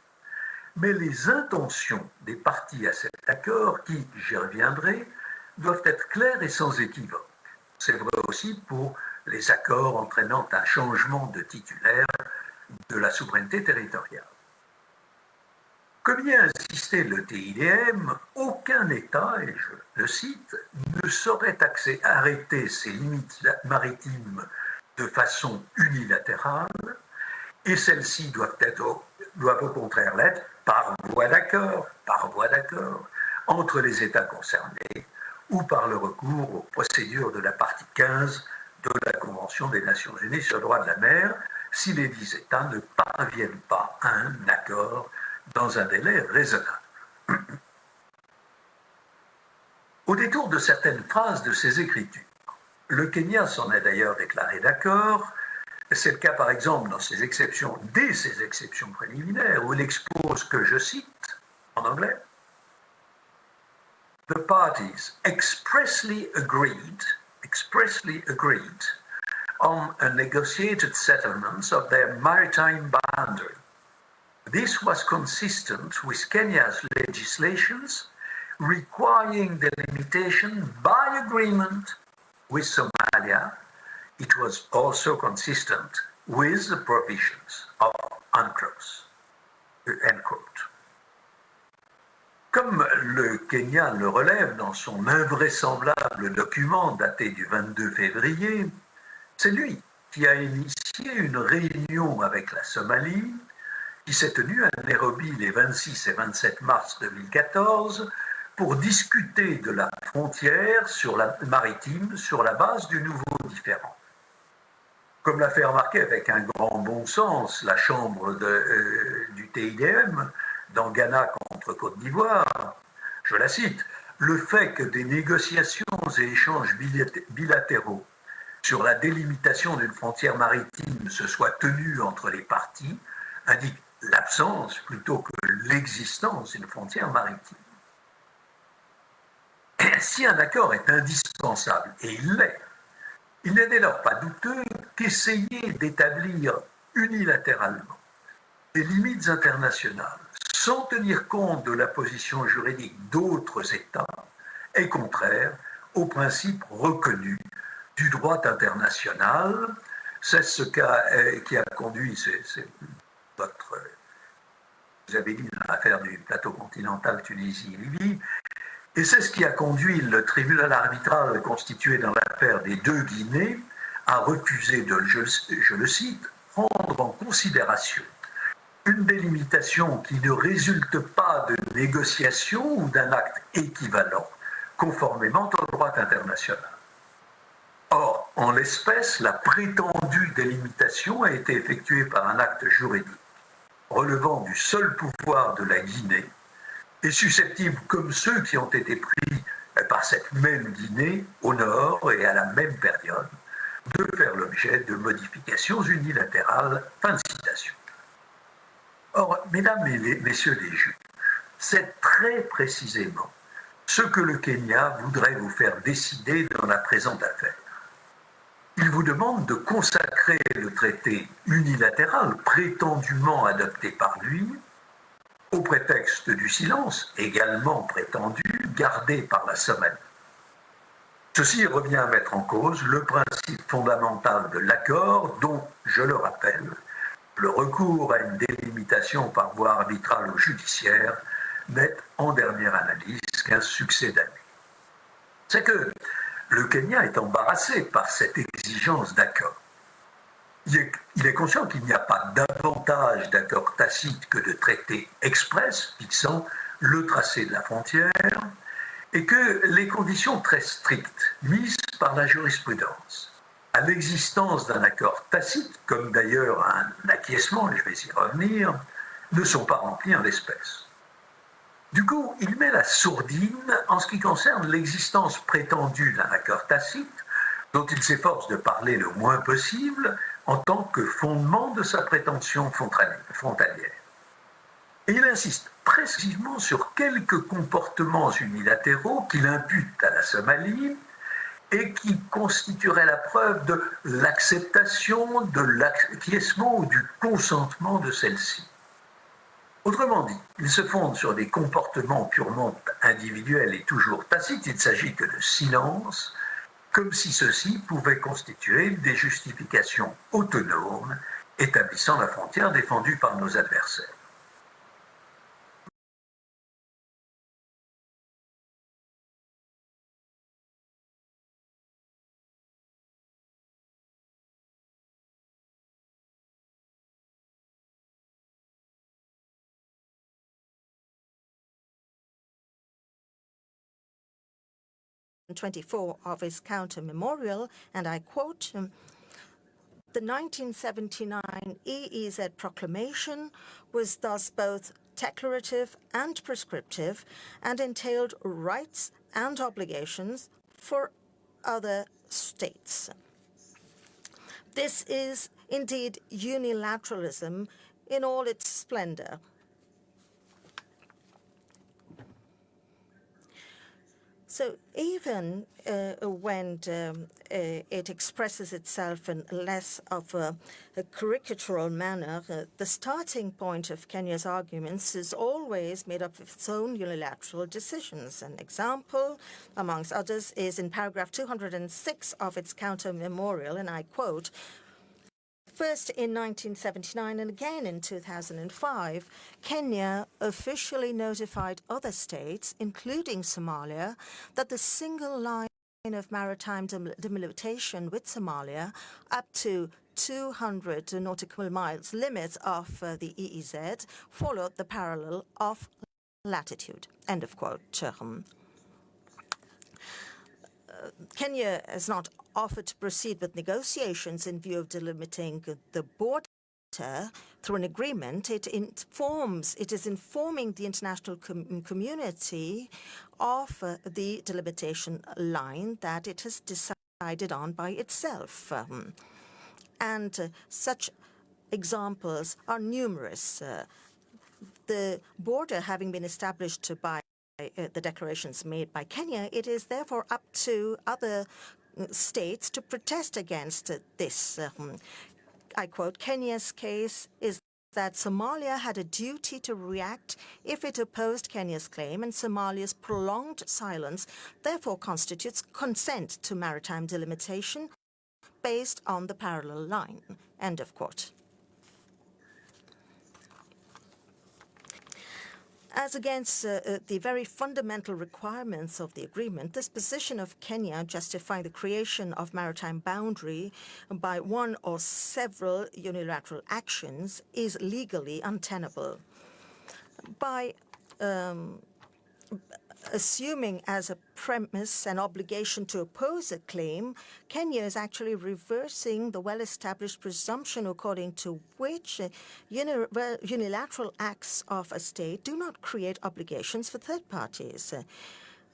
mais les intentions des parties à cet accord qui, j'y reviendrai, doivent être claires et sans équivoque. C'est vrai aussi pour les accords entraînant un changement de titulaire de la souveraineté territoriale. Comme y a insisté le TIDM, aucun État, et je le cite, ne saurait arrêter ses limites maritimes de façon unilatérale, et celles-ci doivent, doivent au contraire l'être par voie d'accord, par voie d'accord, entre les États concernés, ou par le recours aux procédures de la partie 15 de la Convention des Nations Unies sur le droit de la mer si les dix États ne parviennent pas à un accord dans un délai raisonnable. Au détour de certaines phrases de ces écritures, le Kenya s'en est d'ailleurs déclaré d'accord, C'est le cas, par exemple, dans ces exceptions, dès ces exceptions préliminaires, où il expose que, je cite en anglais, The parties expressly agreed, expressly agreed on a negotiated settlement of their maritime boundary. This was consistent with Kenya's legislations requiring the delimitation by agreement with Somalia it was also consistent with the provisions of UNCLOS. End quote. Comme le Kenya le relève dans son invraisemblable document daté du 22 février, c'est lui qui a initié une réunion avec la Somalie qui s'est tenue à Nairobi les 26 et 27 mars 2014 pour discuter de la frontière sur la maritime sur la base du nouveau différent. Comme l'a fait remarquer avec un grand bon sens la Chambre euh, du TIDM dans Ghana contre Côte d'Ivoire, je la cite, le fait que des négociations et échanges bilatéraux sur la délimitation d'une frontière maritime se soient tenus entre les parties indique l'absence plutôt que l'existence d'une frontière maritime. Si un accord est indispensable, et il l'est, il n'est dès lors pas douteux qu'essayer d'établir unilatéralement des limites internationales sans tenir compte de la position juridique d'autres États est contraire aux principes reconnus du droit international. C'est ce euh, qui a conduit, c'est votre, vous avez dit l'affaire du plateau continental Tunisie-Libye, et c'est ce qui a conduit le tribunal arbitral constitué dans l'affaire des deux Guinées à refuser de, je, le cite, prendre en considération une délimitation qui ne résulte pas de négociation ou d'un acte équivalent, conformément au droit international. Or, en l'espèce, la prétendue délimitation a été effectuée par un acte juridique relevant du seul pouvoir de la Guinée et susceptibles, comme ceux qui ont été pris par cette même Guinée au nord et à la même période, de faire l'objet de modifications unilatérales. Fin de citation. Or, mesdames et messieurs les juges, c'est très précisément ce que le Kenya voudrait vous faire décider dans la présente affaire. Il vous demande de consacrer le traité unilatéral prétendument adopté par lui au prétexte du silence, également prétendu, gardé par la Somalie. Ceci revient à mettre en cause le principe fondamental de l'accord dont, je le rappelle, le recours à une délimitation par voie arbitrale ou judiciaire n'est en dernière analyse qu'un succès d'année. C'est que le Kenya est embarrassé par cette exigence d'accord il est, conscient qu'il n'y a pas davantage d'accords tacites que de traités express fixant le tracé de la frontière et que les conditions très strictes mises par la jurisprudence à l'existence d'un accord tacite, comme d'ailleurs un acquiescement, et je vais y revenir, ne sont pas remplies en l'espèce. Du coup, il met la sourdine en ce qui concerne l'existence prétendue d'un accord tacite, dont il s'efforce de parler le moins possible, en tant que fondement de sa prétention frontalière. Et il insiste précisément sur quelques comportements unilatéraux qu'il impute à la Somalie et qui constitueraient la preuve de l'acceptation, de l'acquiescement ou du consentement de celle-ci. Autrement dit, il se fonde sur des comportements purement individuels et toujours tacites, il ne s'agit que de silence, comme si ceci pouvait constituer des justifications autonomes établissant la frontière défendue par nos adversaires. Twenty-four of his counter memorial, and I quote, um, the 1979 EEZ proclamation was thus both declarative and prescriptive and entailed rights and obligations for other states. This is indeed unilateralism in all its splendor. Even uh, when um, uh, it expresses itself in less of a, caricatural manner, uh, the starting point of Kenya's arguments is always made up of its own unilateral decisions. An example, amongst others, is in paragraph 206 of its counter memorial, and I quote, First in 1979 and again in 2005, Kenya officially notified other states, including Somalia, that the single line of maritime delimitation with Somalia up to 200 nautical miles limit of uh, the EEZ followed the parallel of latitude. End of quote. Kenya has not offered to proceed with negotiations in view of delimiting the border through an agreement, it informs, it is informing the international com community of uh, the delimitation line that it has decided on by itself. Um, and uh, such examples are numerous. Uh, the border having been established by the declarations made by Kenya, it is therefore up to other states to protest against this. Um, I quote, Kenya's case is that Somalia had a duty to react if it opposed Kenya's claim, and Somalia's prolonged silence therefore constitutes consent to maritime delimitation based on the parallel line. End of quote. As against uh, uh, the very fundamental requirements of the agreement, this position of Kenya justifying the creation of maritime boundary by one or several unilateral actions is legally untenable. By um, assuming as a premise an obligation to oppose a claim, Kenya is actually reversing the well-established presumption according to which uh, unilateral acts of a state do not create obligations for third parties. Uh,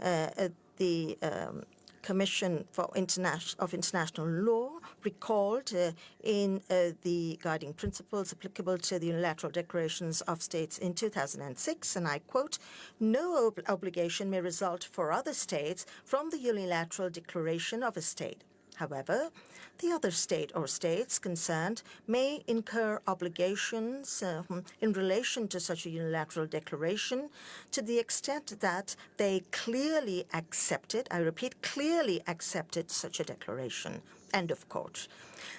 uh, the um, Commission for International of International Law recalled uh, in uh, the guiding principles applicable to the unilateral declarations of states in 2006, and I quote, no ob obligation may result for other states from the unilateral declaration of a state. However, the other state or states concerned may incur obligations uh, in relation to such a unilateral declaration to the extent that they clearly accepted, I repeat, clearly accepted such a declaration. End of quote.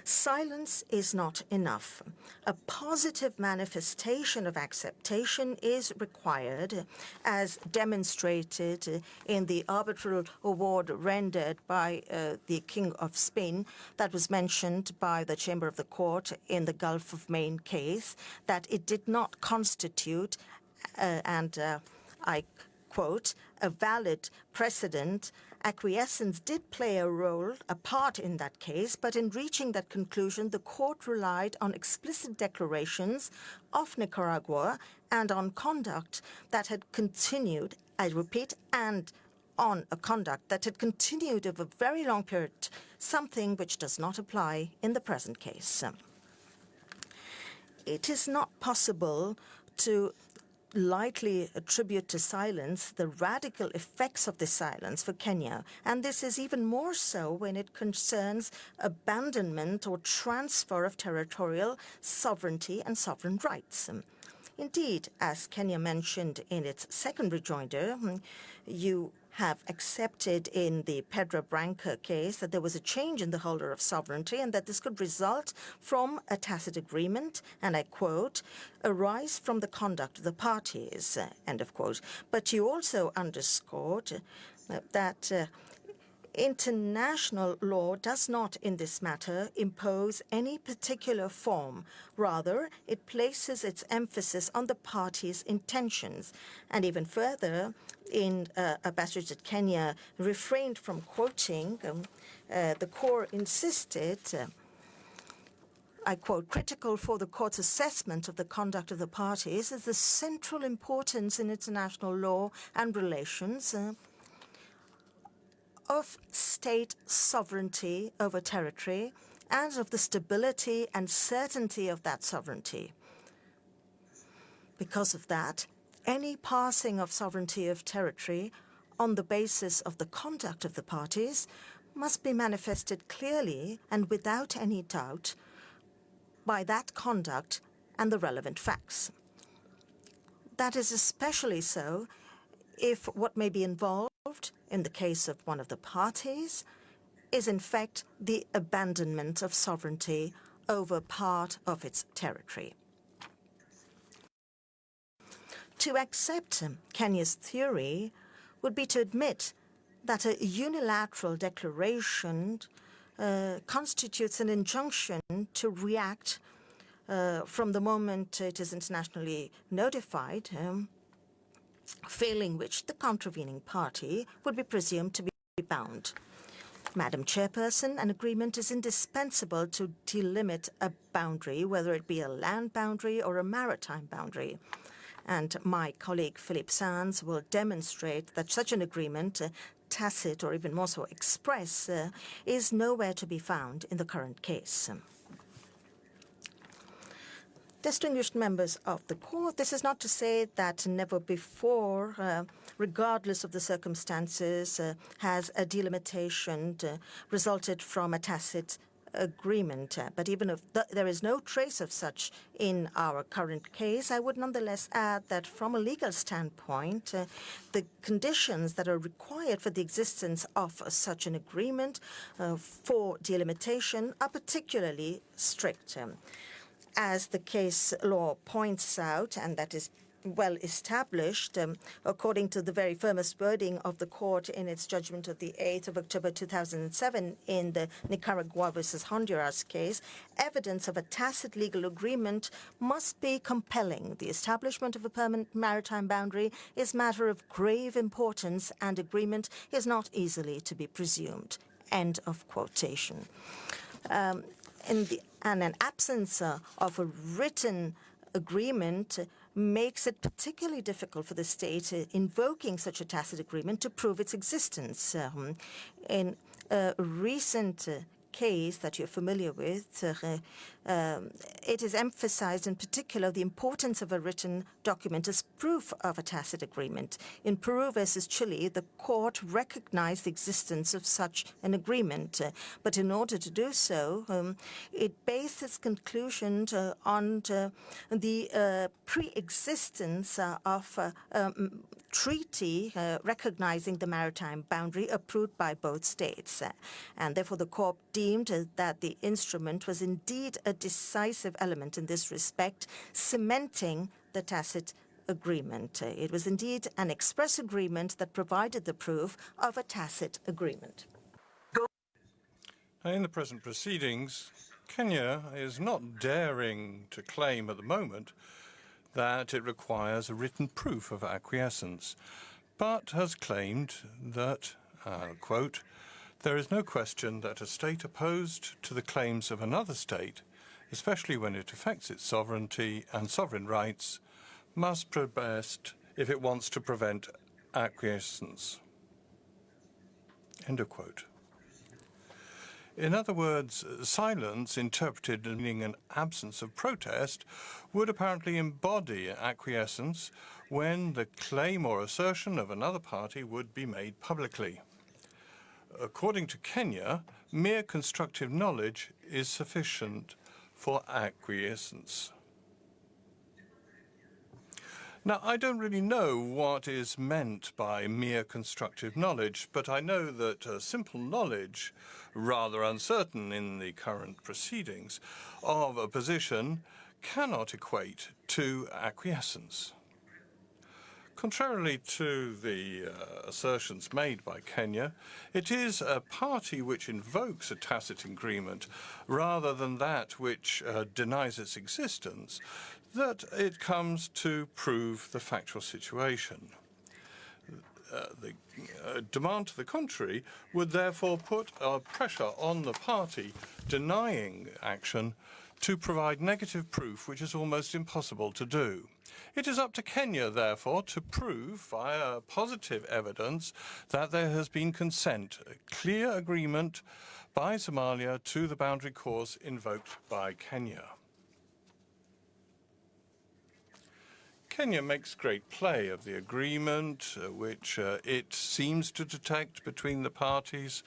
Silence is not enough. A positive manifestation of acceptation is required, as demonstrated in the arbitral award rendered by uh, the King of Spain that was mentioned by the Chamber of the Court in the Gulf of Maine case, that it did not constitute, uh, and uh, I quote, a valid precedent acquiescence did play a role, a part in that case, but in reaching that conclusion, the court relied on explicit declarations of Nicaragua and on conduct that had continued, I repeat, and on a conduct that had continued over a very long period, something which does not apply in the present case. It is not possible to lightly attribute to silence the radical effects of this silence for Kenya, and this is even more so when it concerns abandonment or transfer of territorial sovereignty and sovereign rights. Indeed, as Kenya mentioned in its second rejoinder, you have accepted in the Pedra Branca case that there was a change in the holder of sovereignty and that this could result from a tacit agreement, and I quote, arise from the conduct of the parties, end of quote. But you also underscored that uh, International law does not, in this matter, impose any particular form. Rather, it places its emphasis on the parties' intentions. And even further, in uh, a passage that Kenya refrained from quoting, um, uh, the court insisted uh, I quote, critical for the court's assessment of the conduct of the parties is the central importance in international law and relations uh, of state sovereignty over territory and of the stability and certainty of that sovereignty. Because of that, any passing of sovereignty of territory on the basis of the conduct of the parties must be manifested clearly and without any doubt by that conduct and the relevant facts. That is especially so if what may be involved in the case of one of the parties is in fact the abandonment of sovereignty over part of its territory. To accept Kenya's theory would be to admit that a unilateral declaration uh, constitutes an injunction to react uh, from the moment it is internationally notified, um, failing which the contravening party would be presumed to be bound. Madam Chairperson, an agreement is indispensable to delimit a boundary, whether it be a land boundary or a maritime boundary. And my colleague Philippe Sands will demonstrate that such an agreement, uh, tacit or even more so express, uh, is nowhere to be found in the current case. Distinguished members of the court, this is not to say that never before, uh, regardless of the circumstances, uh, has a delimitation uh, resulted from a tacit agreement. Uh, but even if th there is no trace of such in our current case, I would nonetheless add that from a legal standpoint, uh, the conditions that are required for the existence of uh, such an agreement uh, for delimitation are particularly strict. Um, as the case law points out, and that is well established, um, according to the very firmest wording of the court in its judgment of the 8th of October 2007 in the Nicaragua versus Honduras case, evidence of a tacit legal agreement must be compelling. The establishment of a permanent maritime boundary is matter of grave importance, and agreement is not easily to be presumed. End of quotation. Um, and an absence uh, of a written agreement makes it particularly difficult for the state uh, invoking such a tacit agreement to prove its existence. Um, in a recent uh, case that you're familiar with, um, it is emphasized in particular the importance of a written document as proof of a tacit agreement. In Peru versus Chile, the court recognized the existence of such an agreement, uh, but in order to do so, um, it based its conclusion uh, on the uh, pre-existence uh, of a um, treaty uh, recognizing the maritime boundary approved by both states. and therefore, the court deemed that the instrument was indeed a decisive element in this respect, cementing the tacit agreement. It was indeed an express agreement that provided the proof of a tacit agreement. In the present proceedings, Kenya is not daring to claim at the moment that it requires a written proof of acquiescence, but has claimed that, uh, quote, there is no question that a state opposed to the claims of another state, especially when it affects its sovereignty and sovereign rights, must protest if it wants to prevent acquiescence. End of quote. In other words, silence, interpreted as meaning an absence of protest, would apparently embody acquiescence when the claim or assertion of another party would be made publicly. According to Kenya, mere constructive knowledge is sufficient for acquiescence. Now, I don't really know what is meant by mere constructive knowledge, but I know that uh, simple knowledge, rather uncertain in the current proceedings, of a position cannot equate to acquiescence. Contrarily to the uh, assertions made by Kenya, it is a party which invokes a tacit agreement rather than that which uh, denies its existence that it comes to prove the factual situation. Uh, the uh, demand to the contrary would therefore put uh, pressure on the party denying action to provide negative proof, which is almost impossible to do. It is up to Kenya, therefore, to prove via positive evidence that there has been consent, a clear agreement by Somalia to the boundary course invoked by Kenya. Kenya makes great play of the agreement uh, which uh, it seems to detect between the parties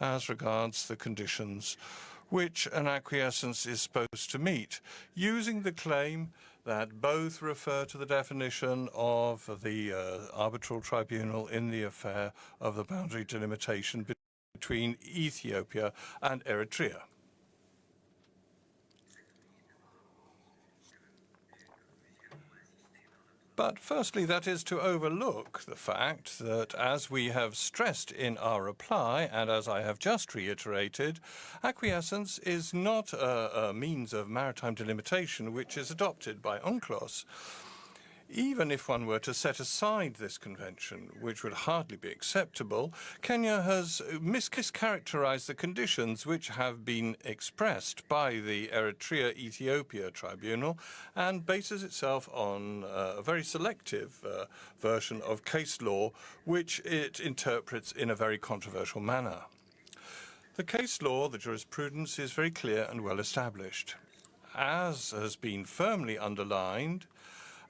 as regards the conditions which an acquiescence is supposed to meet, using the claim that both refer to the definition of the uh, arbitral tribunal in the affair of the boundary delimitation between Ethiopia and Eritrea. But firstly, that is to overlook the fact that, as we have stressed in our reply, and as I have just reiterated, acquiescence is not a, a means of maritime delimitation which is adopted by UNCLOS even if one were to set aside this convention, which would hardly be acceptable, Kenya has mischaracterized the conditions which have been expressed by the Eritrea-Ethiopia Tribunal and bases itself on uh, a very selective uh, version of case law, which it interprets in a very controversial manner. The case law, the jurisprudence, is very clear and well established. As has been firmly underlined,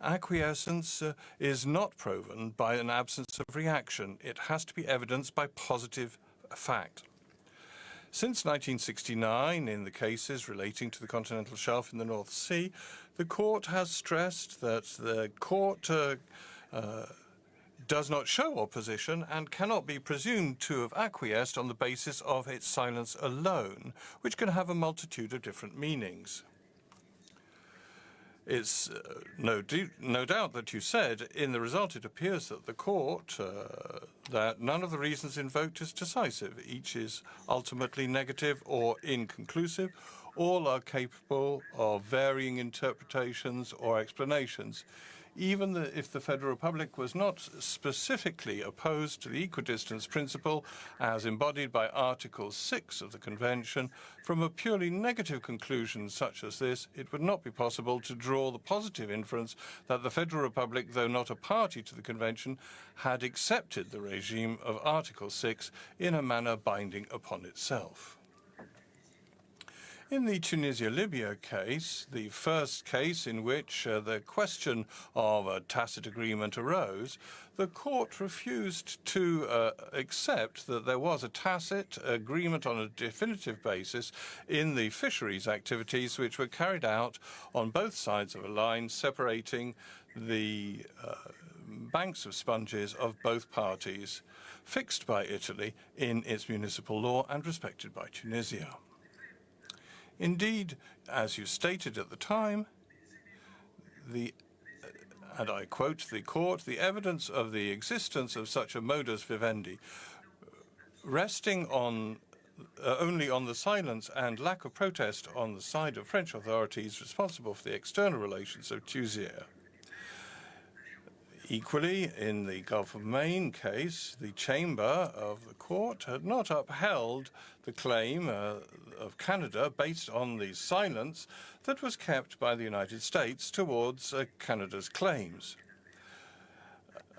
acquiescence uh, is not proven by an absence of reaction. It has to be evidenced by positive fact. Since 1969, in the cases relating to the continental shelf in the North Sea, the court has stressed that the court uh, uh, does not show opposition and cannot be presumed to have acquiesced on the basis of its silence alone, which can have a multitude of different meanings. It's uh, no, no, doubt that you said in the result it appears that the court, uh, that none of the reasons invoked is decisive. Each is ultimately negative or inconclusive. All are capable of varying interpretations or explanations even the, if the Federal Republic was not specifically opposed to the equidistance principle as embodied by Article 6 of the Convention, from a purely negative conclusion such as this, it would not be possible to draw the positive inference that the Federal Republic, though not a party to the Convention, had accepted the regime of Article 6 in a manner binding upon itself. In the Tunisia-Libya case, the first case in which uh, the question of a tacit agreement arose, the court refused to uh, accept that there was a tacit agreement on a definitive basis in the fisheries activities which were carried out on both sides of a line separating the uh, banks of sponges of both parties, fixed by Italy in its municipal law and respected by Tunisia. Indeed, as you stated at the time, the and I quote the court, the evidence of the existence of such a modus vivendi resting on uh, only on the silence and lack of protest on the side of French authorities responsible for the external relations of Tunisia Equally, in the Gulf of Maine case, the chamber of the court had not upheld the claim uh, of Canada based on the silence that was kept by the United States towards uh, Canada's claims.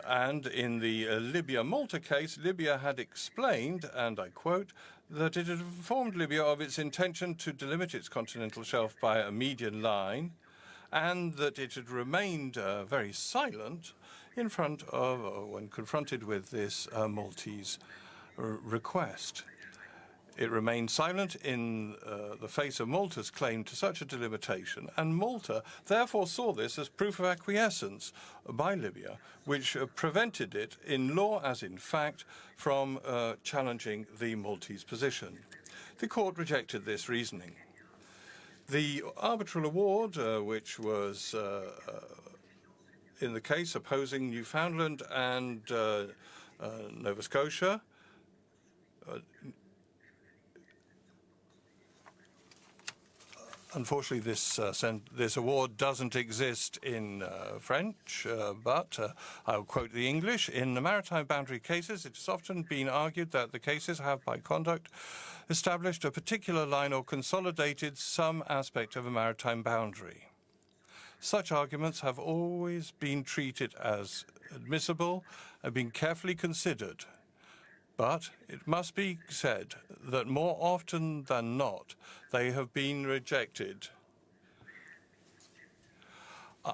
And in the uh, Libya-Malta case, Libya had explained, and I quote, that it had informed Libya of its intention to delimit its continental shelf by a median line, and that it had remained uh, very silent in front of, uh, when confronted with this uh, Maltese request. It remained silent in uh, the face of Malta's claim to such a delimitation, and Malta therefore saw this as proof of acquiescence by Libya, which uh, prevented it, in law as in fact, from uh, challenging the Maltese position. The court rejected this reasoning. The arbitral award, uh, which was uh, in the case opposing Newfoundland and uh, uh, Nova Scotia. Uh, unfortunately, this uh, this award doesn't exist in uh, French, but I'll quote the English. In the maritime boundary cases, it has often been argued that the cases have, by conduct, established a particular line or consolidated some aspect of a maritime boundary. Such arguments have always been treated as admissible and been carefully considered. But it must be said that more often than not, they have been rejected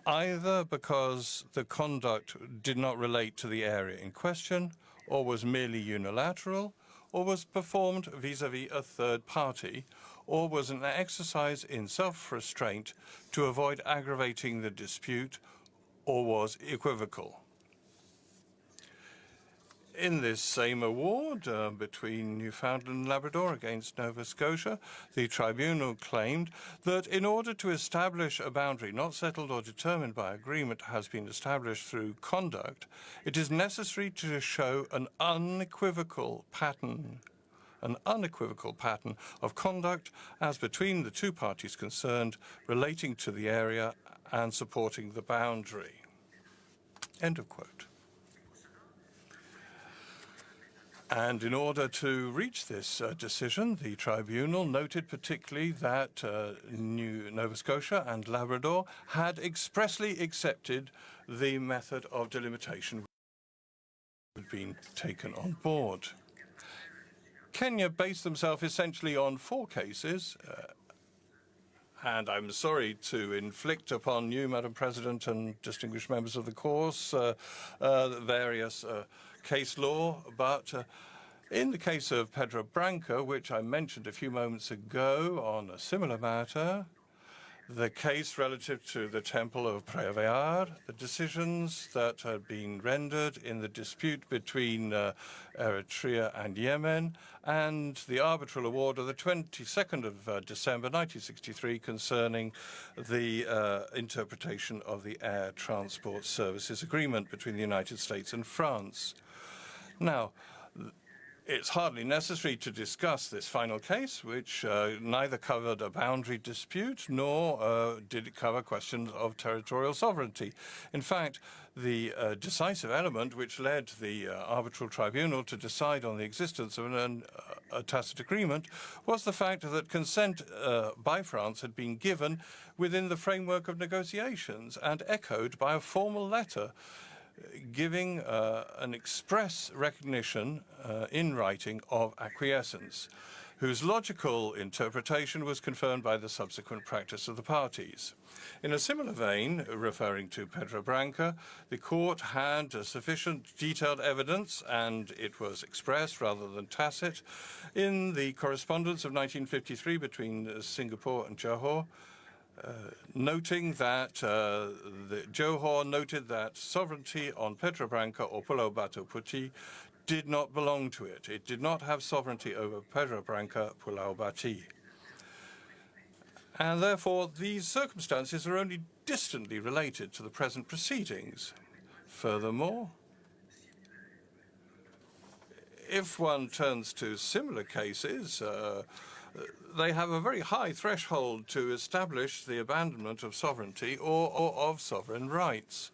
either because the conduct did not relate to the area in question, or was merely unilateral, or was performed vis-à-vis -vis a third party, or was an exercise in self-restraint to avoid aggravating the dispute, or was equivocal? In this same award uh, between Newfoundland and Labrador against Nova Scotia, the tribunal claimed that in order to establish a boundary not settled or determined by agreement has been established through conduct, it is necessary to show an unequivocal pattern an unequivocal pattern of conduct as between the two parties concerned relating to the area and supporting the boundary. End of quote. And in order to reach this uh, decision, the tribunal noted particularly that uh, New Nova Scotia and Labrador had expressly accepted the method of delimitation had been taken on board. Kenya based themselves essentially on four cases, uh, and I'm sorry to inflict upon you, Madam President, and distinguished members of the course, uh, uh, various uh, case law, but uh, in the case of Pedra Branca, which I mentioned a few moments ago on a similar matter, the case relative to the Temple of Preah Vihear, the decisions that had been rendered in the dispute between uh, Eritrea and Yemen, and the arbitral award of the 22nd of uh, December 1963 concerning the uh, interpretation of the Air Transport Services Agreement between the United States and France. Now, it's hardly necessary to discuss this final case, which uh, neither covered a boundary dispute nor uh, did it cover questions of territorial sovereignty. In fact, the uh, decisive element which led the uh, arbitral tribunal to decide on the existence of an, uh, a tacit agreement was the fact that consent uh, by France had been given within the framework of negotiations and echoed by a formal letter giving uh, an express recognition uh, in writing of acquiescence, whose logical interpretation was confirmed by the subsequent practice of the parties. In a similar vein, referring to Pedra Branca, the court had sufficient detailed evidence, and it was expressed rather than tacit, in the correspondence of 1953 between Singapore and Johor, noting that uh, Johor noted that sovereignty on Pedra Branca or Pulau Batu Putih did not belong to it. It did not have sovereignty over Pedra Branca, Pulau Bati. And therefore, these circumstances are only distantly related to the present proceedings. Furthermore, if one turns to similar cases, uh, they have a very high threshold to establish the abandonment of sovereignty or, or of sovereign rights.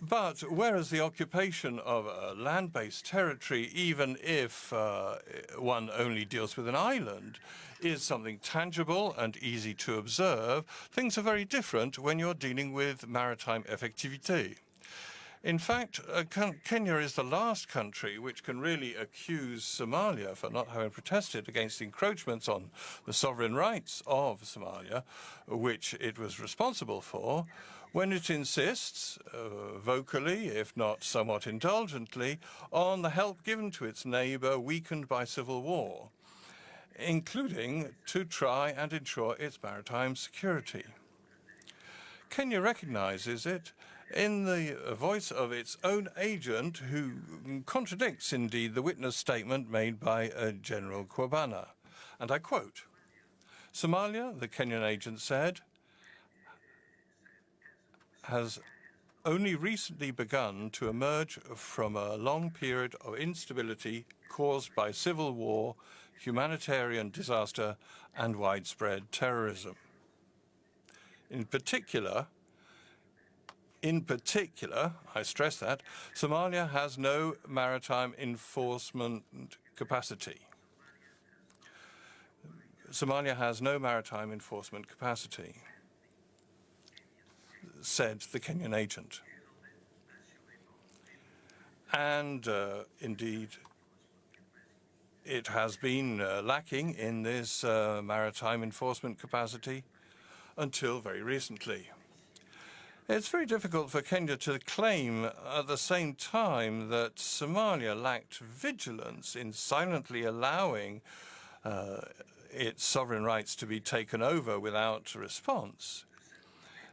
But whereas the occupation of a land-based territory, even if uh, one only deals with an island, is something tangible and easy to observe, things are very different when you're dealing with maritime effectivité. In fact, uh, Kenya is the last country which can really accuse Somalia for not having protested against encroachments on the sovereign rights of Somalia, which it was responsible for, when it insists, uh, vocally, if not somewhat indulgently, on the help given to its neighbor weakened by civil war, including to try and ensure its maritime security. Kenya recognizes it in the voice of its own agent, who contradicts indeed the witness statement made by uh, General Kwabana. And I quote, Somalia, the Kenyan agent said, has only recently begun to emerge from a long period of instability caused by civil war, humanitarian disaster, and widespread terrorism. In particular, in particular, I stress that, Somalia has no maritime enforcement capacity. Somalia has no maritime enforcement capacity. said the Kenyan agent. And uh, indeed, it has been uh, lacking in this uh, maritime enforcement capacity until very recently. It's very difficult for Kenya to claim at the same time that Somalia lacked vigilance in silently allowing uh, its sovereign rights to be taken over without response.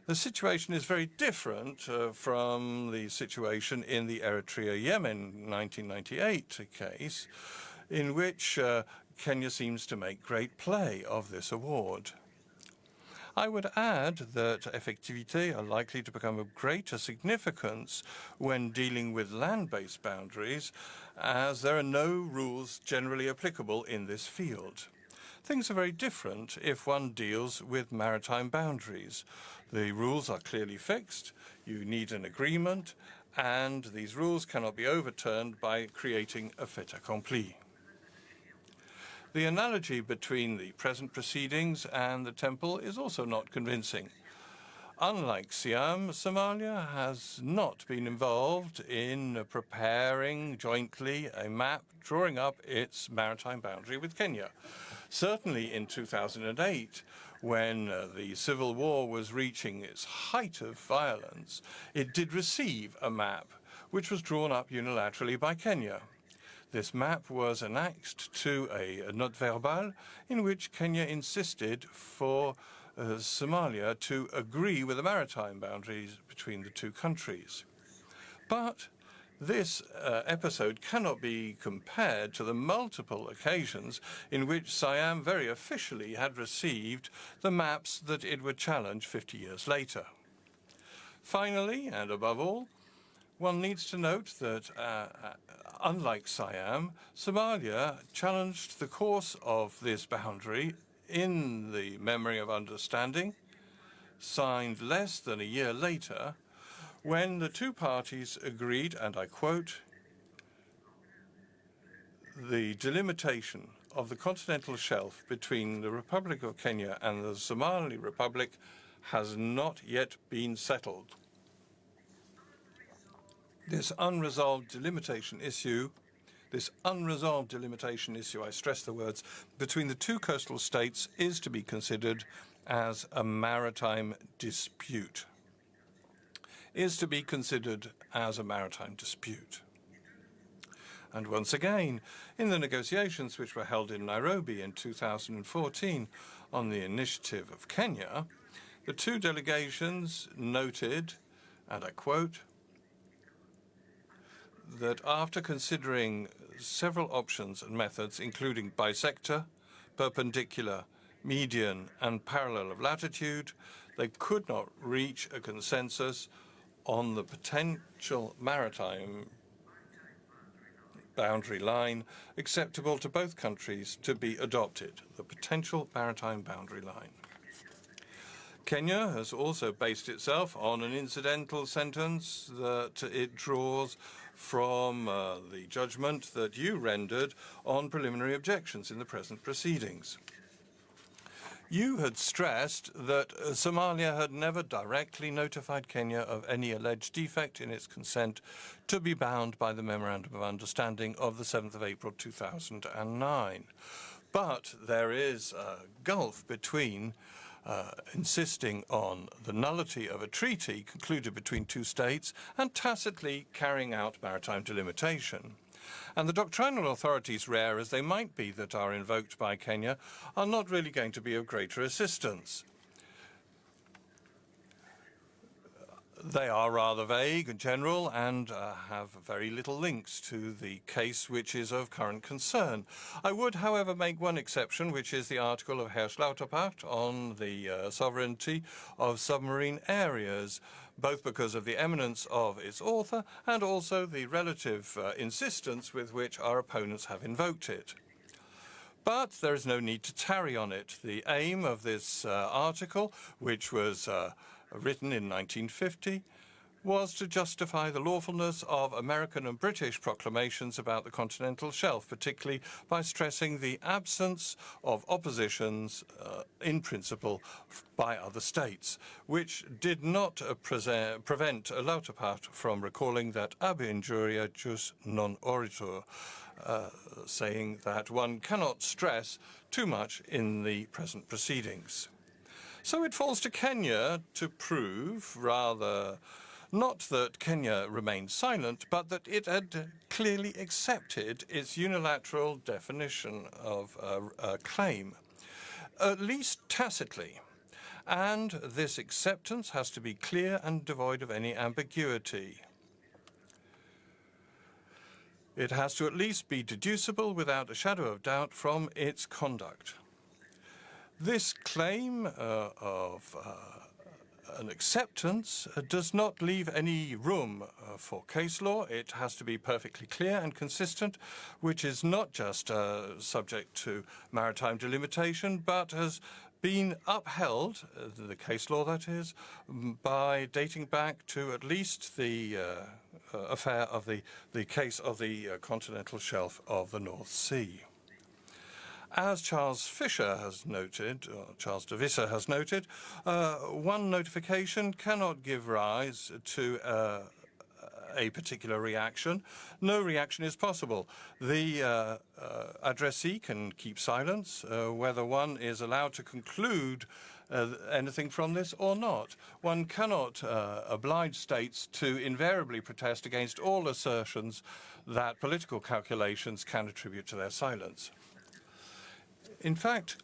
The situation is very different uh, from the situation in the Eritrea-Yemen 1998 case, in which uh, Kenya seems to make great play of this award. I would add that effectivité are likely to become of greater significance when dealing with land-based boundaries, as there are no rules generally applicable in this field. Things are very different if one deals with maritime boundaries. The rules are clearly fixed, you need an agreement, and these rules cannot be overturned by creating a fait accompli. The analogy between the present proceedings and the temple is also not convincing. Unlike Siam, Somalia has not been involved in preparing jointly a map drawing up its maritime boundary with Kenya. Certainly in 2008, when uh, the civil war was reaching its height of violence, it did receive a map which was drawn up unilaterally by Kenya. This map was annexed to a, a note verbal in which Kenya insisted for uh, Somalia to agree with the maritime boundaries between the two countries. But this uh, episode cannot be compared to the multiple occasions in which Siam very officially had received the maps that it would challenge 50 years later. Finally, and above all, one needs to note that, uh, uh, unlike Siam, Somalia challenged the course of this boundary in the Memory of Understanding, signed less than a year later, when the two parties agreed, and I quote, the delimitation of the continental shelf between the Republic of Kenya and the Somali Republic has not yet been settled. This unresolved delimitation issue, this unresolved delimitation issue, I stress the words, between the two coastal states is to be considered as a maritime dispute. Is to be considered as a maritime dispute. And once again, in the negotiations which were held in Nairobi in 2014 on the initiative of Kenya, the two delegations noted, and I quote, that after considering several options and methods, including bisector, perpendicular, median, and parallel of latitude, they could not reach a consensus on the potential maritime boundary line acceptable to both countries to be adopted, the potential maritime boundary line. Kenya has also based itself on an incidental sentence that it draws from uh, the judgment that you rendered on preliminary objections in the present proceedings. You had stressed that uh, Somalia had never directly notified Kenya of any alleged defect in its consent to be bound by the Memorandum of Understanding of the 7th of April 2009. But there is a gulf between uh, insisting on the nullity of a treaty concluded between two states and tacitly carrying out maritime delimitation. And the doctrinal authorities, rare as they might be that are invoked by Kenya, are not really going to be of greater assistance. They are rather vague and general and uh, have very little links to the case which is of current concern. I would, however, make one exception, which is the article of Hersch Lauterpacht on the uh, sovereignty of submarine areas, both because of the eminence of its author and also the relative uh, insistence with which our opponents have invoked it. But there is no need to tarry on it. The aim of this uh, article, which was uh, written in 1950, was to justify the lawfulness of American and British proclamations about the continental shelf, particularly by stressing the absence of oppositions uh, in principle by other states, which did not uh, prevent Lauterpacht from recalling that ab injuria jus non oritur, uh, saying that one cannot stress too much in the present proceedings. So it falls to Kenya to prove, rather, not that Kenya remained silent, but that it had clearly accepted its unilateral definition of a, a claim, at least tacitly. And this acceptance has to be clear and devoid of any ambiguity. It has to at least be deducible without a shadow of doubt from its conduct. This claim uh, of uh, an acceptance uh, does not leave any room uh, for case law. It has to be perfectly clear and consistent, which is not just uh, subject to maritime delimitation, but has been upheld, the case law that is, by dating back to at least the affair of the, the case of the continental shelf of the North Sea. As Charles Fisher has noted, or Charles de Visscher has noted, uh, one notification cannot give rise to uh, a particular reaction. No reaction is possible. The uh, uh addressee can keep silence, uh, whether one is allowed to conclude uh, anything from this or not. One cannot uh, oblige states to invariably protest against all assertions that political calculations can attribute to their silence. In fact,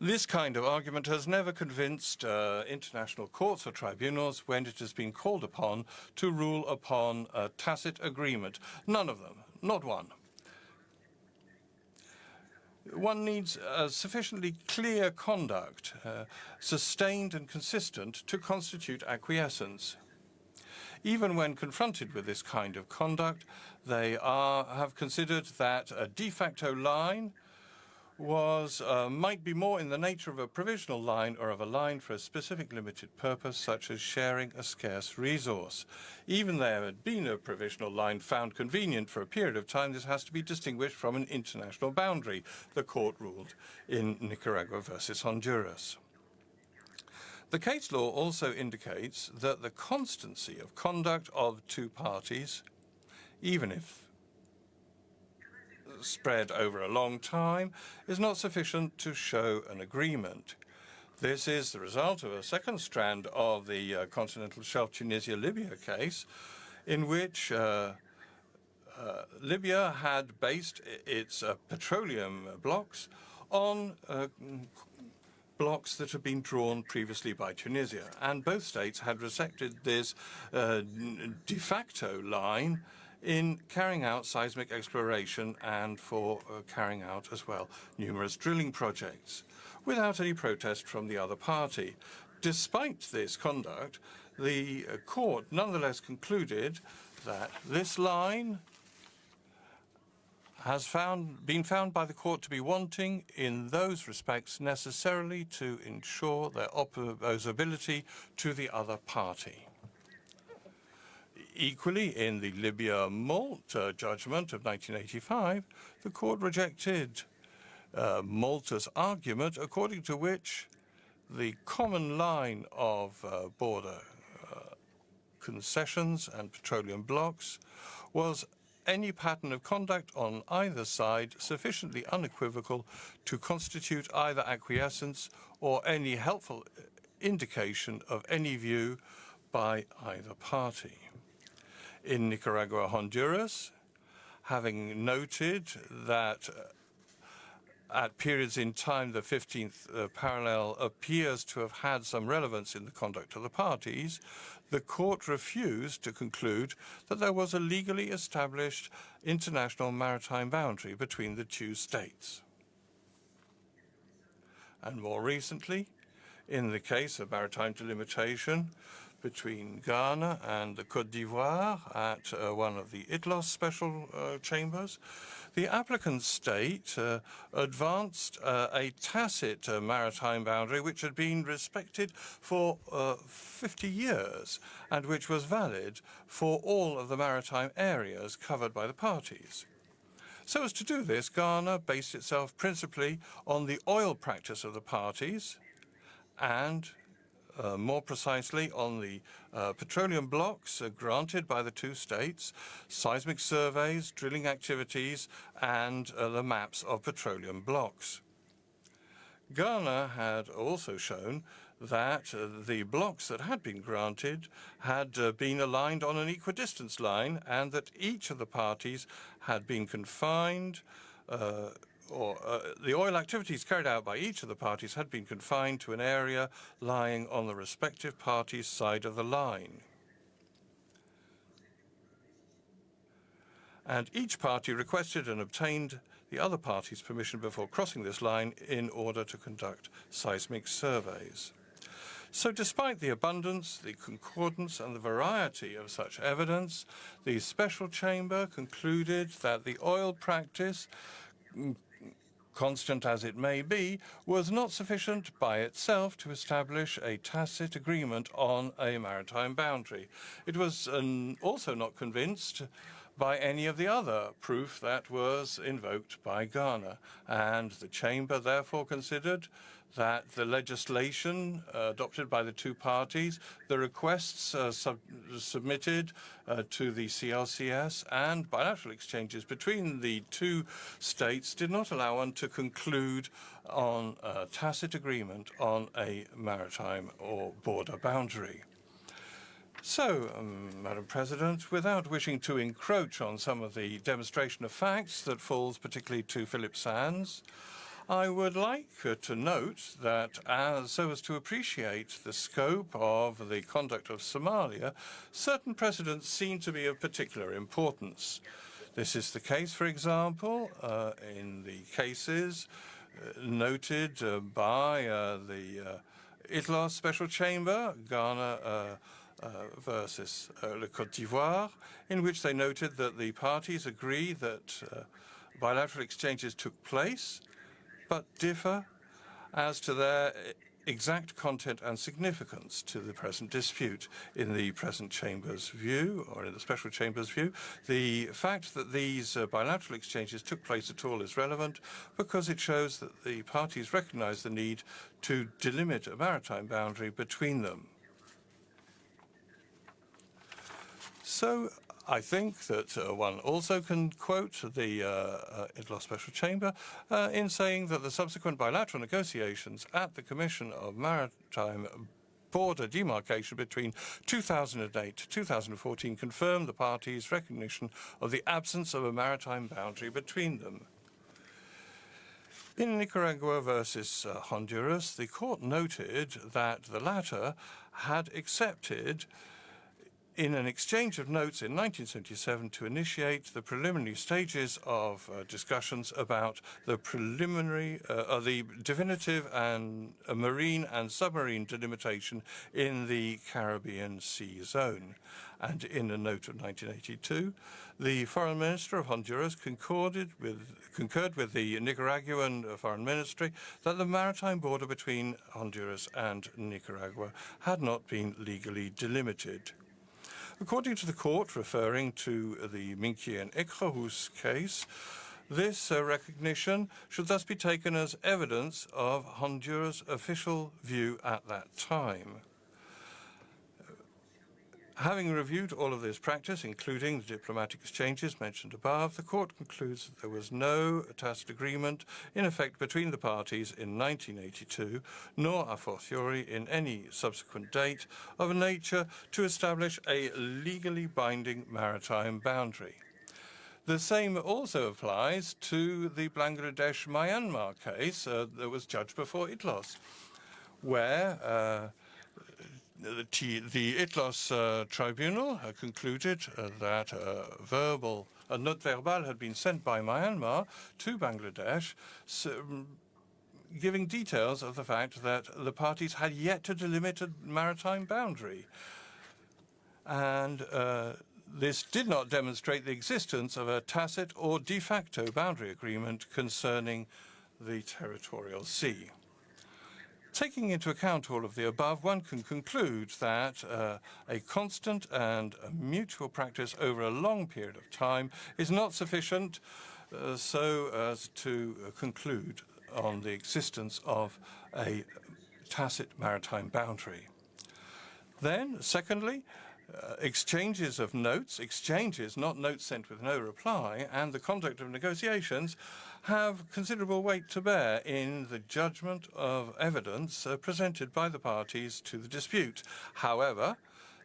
this kind of argument has never convinced uh, international courts or tribunals when it has been called upon to rule upon a tacit agreement. None of them, not one. One needs a sufficiently clear conduct, uh, sustained and consistent, to constitute acquiescence. Even when confronted with this kind of conduct, they are, have considered that a de facto line was uh, might be more in the nature of a provisional line or of a line for a specific limited purpose, such as sharing a scarce resource. Even there had been a provisional line found convenient for a period of time, this has to be distinguished from an international boundary, the court ruled in Nicaragua versus Honduras. The case law also indicates that the constancy of conduct of two parties, even if spread over a long time is not sufficient to show an agreement. This is the result of a second strand of the uh, continental shelf Tunisia-Libya case, in which uh, uh, Libya had based its uh, petroleum blocks on uh, blocks that had been drawn previously by Tunisia. And both states had rejected this uh, de facto line in carrying out seismic exploration and for uh, carrying out as well numerous drilling projects without any protest from the other party. Despite this conduct, the uh, court nonetheless concluded that this line has found, been found by the court to be wanting in those respects necessarily to ensure their opposability to the other party. Equally, in the Libya Malta judgment of 1985, the court rejected uh, Malta's argument according to which the common line of uh, border uh, concessions and petroleum blocks was any pattern of conduct on either side sufficiently unequivocal to constitute either acquiescence or any helpful indication of any view by either party in Nicaragua, Honduras, having noted that uh, at periods in time the 15th uh, parallel appears to have had some relevance in the conduct of the parties, the court refused to conclude that there was a legally established international maritime boundary between the two states. And more recently, in the case of maritime delimitation, between Ghana and the Côte d'Ivoire at uh, one of the ITLOS special uh, chambers. The applicant state uh, advanced uh, a tacit uh, maritime boundary which had been respected for uh, 50 years and which was valid for all of the maritime areas covered by the parties. So as to do this, Ghana based itself principally on the oil practice of the parties and uh, more precisely on the uh, petroleum blocks uh, granted by the two states, seismic surveys, drilling activities, and uh, the maps of petroleum blocks. Ghana had also shown that uh, the blocks that had been granted had uh, been aligned on an equidistance line and that each of the parties had been confined or uh, the oil activities carried out by each of the parties had been confined to an area lying on the respective party's side of the line. And each party requested and obtained the other party's permission before crossing this line in order to conduct seismic surveys. So despite the abundance, the concordance and the variety of such evidence, the special chamber concluded that the oil practice constant as it may be, was not sufficient by itself to establish a tacit agreement on a maritime boundary. It was um, also not convinced by any of the other proof that was invoked by Ghana, and the Chamber therefore considered that the legislation uh, adopted by the two parties, the requests uh, sub submitted uh, to the CLCS and bilateral exchanges between the two states did not allow one to conclude on a tacit agreement on a maritime or border boundary. So, um, Madam President, without wishing to encroach on some of the demonstration of facts that falls particularly to Philippe Sands, I would like to note that as so as to appreciate the scope of the conduct of Somalia, certain precedents seem to be of particular importance. This is the case, for example, uh, in the cases uh, noted uh, by uh, the uh, ITLOS Special Chamber, Ghana uh, versus Le Côte d'Ivoire, in which they noted that the parties agree that bilateral exchanges took place but differ as to their exact content and significance to the present dispute. In the present Chamber's view, or in the Special Chamber's view, the fact that these uh, bilateral exchanges took place at all is relevant because it shows that the parties recognise the need to delimit a maritime boundary between them. So I think that uh, one also can quote the uh, uh, ITLOS Special Chamber uh, in saying that the subsequent bilateral negotiations at the Commission of Maritime border demarcation between 2008 to 2014 confirmed the parties' recognition of the absence of a maritime boundary between them. In Nicaragua versus uh, Honduras, the court noted that the latter had accepted in an exchange of notes in 1977 to initiate the preliminary stages of uh, discussions about the preliminary, uh, the definitive and uh, marine and submarine delimitation in the Caribbean Sea Zone. And in a note of 1982, the foreign minister of Honduras concorded with, concurred with the Nicaraguan foreign ministry that the maritime border between Honduras and Nicaragua had not been legally delimited. According to the court, referring to the Minquiers and Ecrehos case, this uh, recognition should thus be taken as evidence of Honduras' official view at that time. Having reviewed all of this practice, including the diplomatic exchanges mentioned above, the court concludes that there was no tacit agreement in effect between the parties in 1982, nor a fortiori in any subsequent date, of a nature to establish a legally binding maritime boundary. The same also applies to the Bangladesh-Myanmar case uh, that was judged before ITLOS, where uh, the, the ITLOS uh, tribunal uh, concluded uh, that a verbal, a note verbal had been sent by Myanmar to Bangladesh, so, um, giving details of the fact that the parties had yet to delimit a maritime boundary. and uh, this did not demonstrate the existence of a tacit or de facto boundary agreement concerning the territorial sea. Taking into account all of the above, one can conclude that uh, a constant and a mutual practice over a long period of time is not sufficient uh, so as to uh, conclude on the existence of a tacit maritime boundary. Then, secondly, uh, exchanges of notes, exchanges, not notes sent with no reply, and the conduct of negotiations have considerable weight to bear in the judgment of evidence uh, presented by the parties to the dispute. However,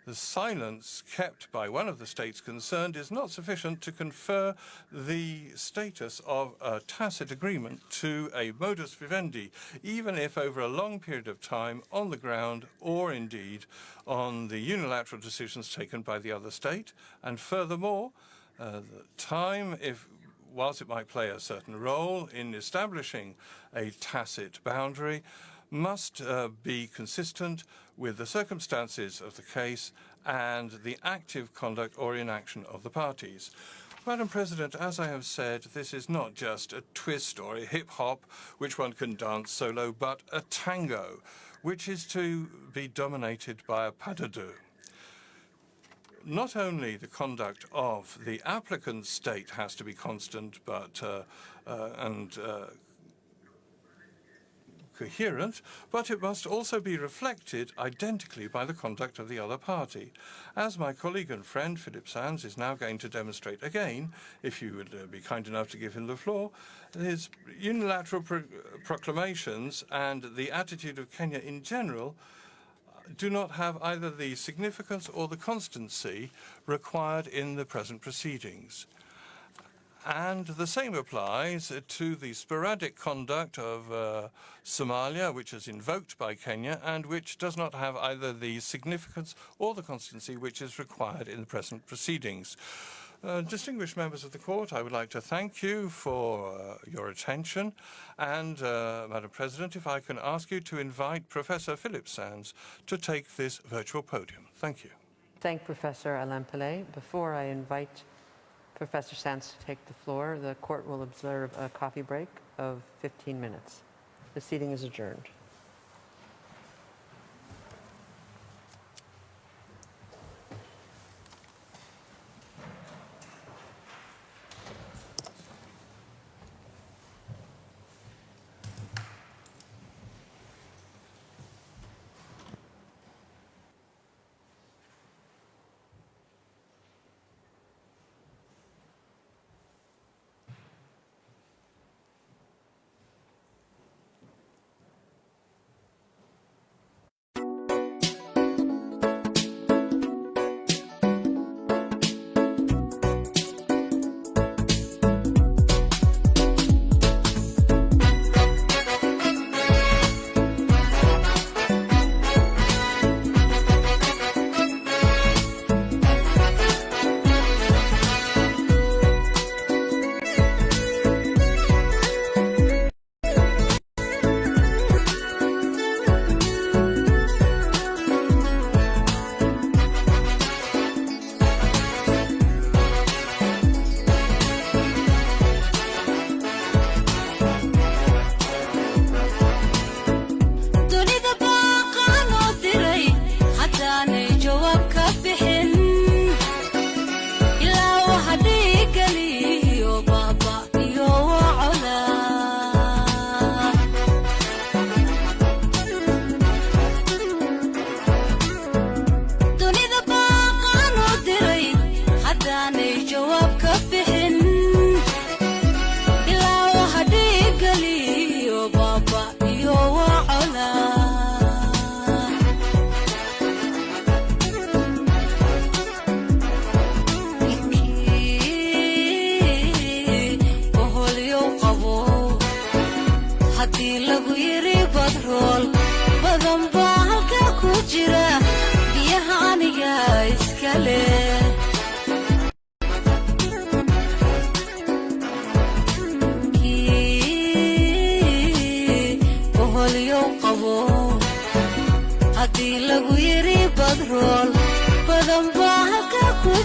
the silence kept by one of the states concerned is not sufficient to confer the status of a tacit agreement to a modus vivendi, even if over a long period of time on the ground or indeed on the unilateral decisions taken by the other state. And furthermore, uh, the time, if whilst it might play a certain role in establishing a tacit boundary, must uh, be consistent with the circumstances of the case and the active conduct or inaction of the parties. Madam President, as I have said, this is not just a twist or a hip-hop which one can dance solo, but a tango, which is to be dominated by a pas de deux not only the conduct of the applicant state has to be constant, but uh, uh, and uh, coherent, but it must also be reflected identically by the conduct of the other party. As my colleague and friend Philippe Sands is now going to demonstrate again, if you would uh, be kind enough to give him the floor, his unilateral pro proclamations and the attitude of Kenya in general do not have either the significance or the constancy required in the present proceedings. And the same applies to the sporadic conduct of uh, Somalia, which is invoked by Kenya, and which does not have either the significance or the constancy which is required in the present proceedings. Uh, distinguished members of the court, I would like to thank you for uh, your attention. And, uh, Madam President, if I can ask you to invite Professor Philippe Sands to take this virtual podium. Thank you. Thank Professor Alain Pellet. Before I invite Professor Sands to take the floor, the court will observe a coffee break of 15 minutes. The seating is adjourned.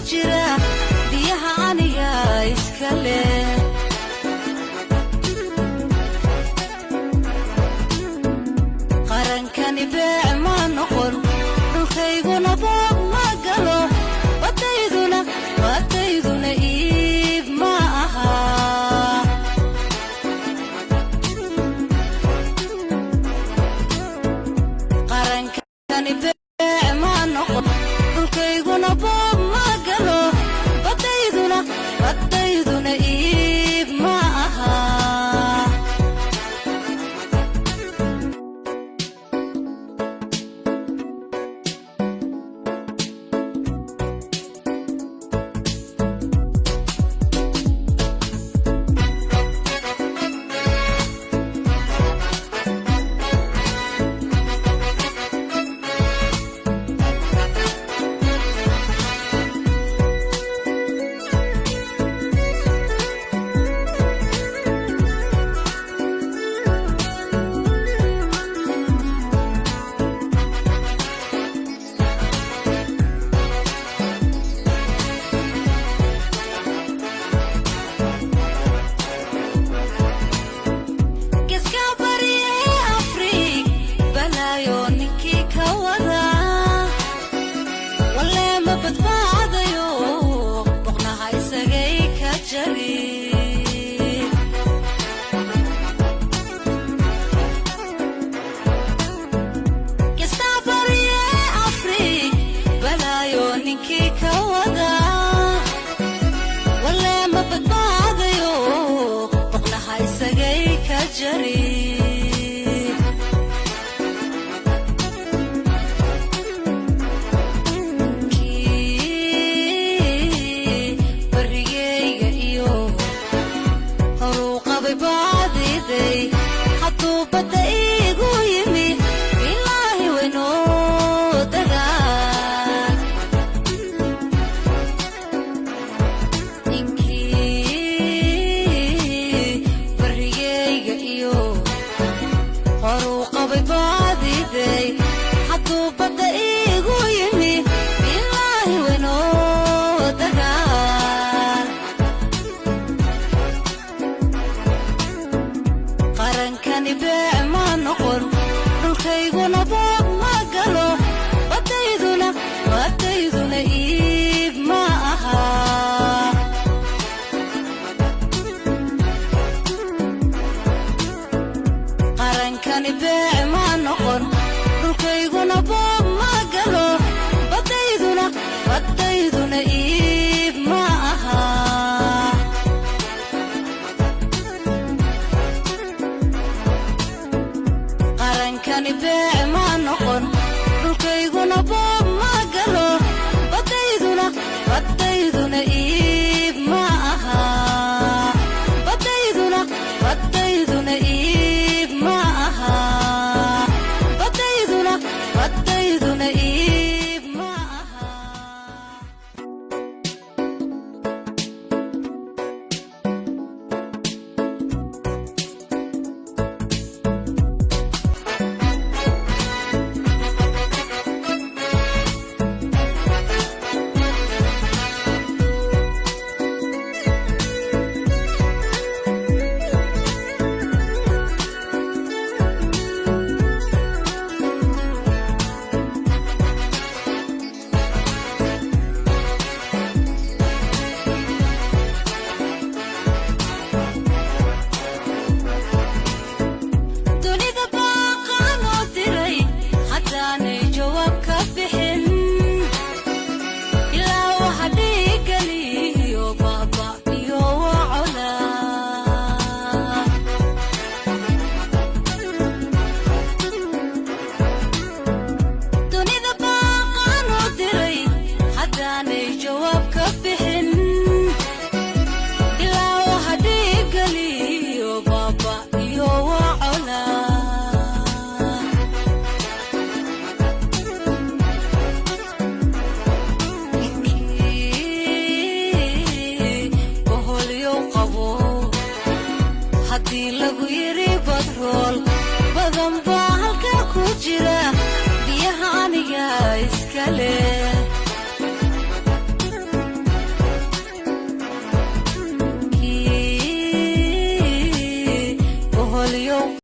Jira biyaha aniga iska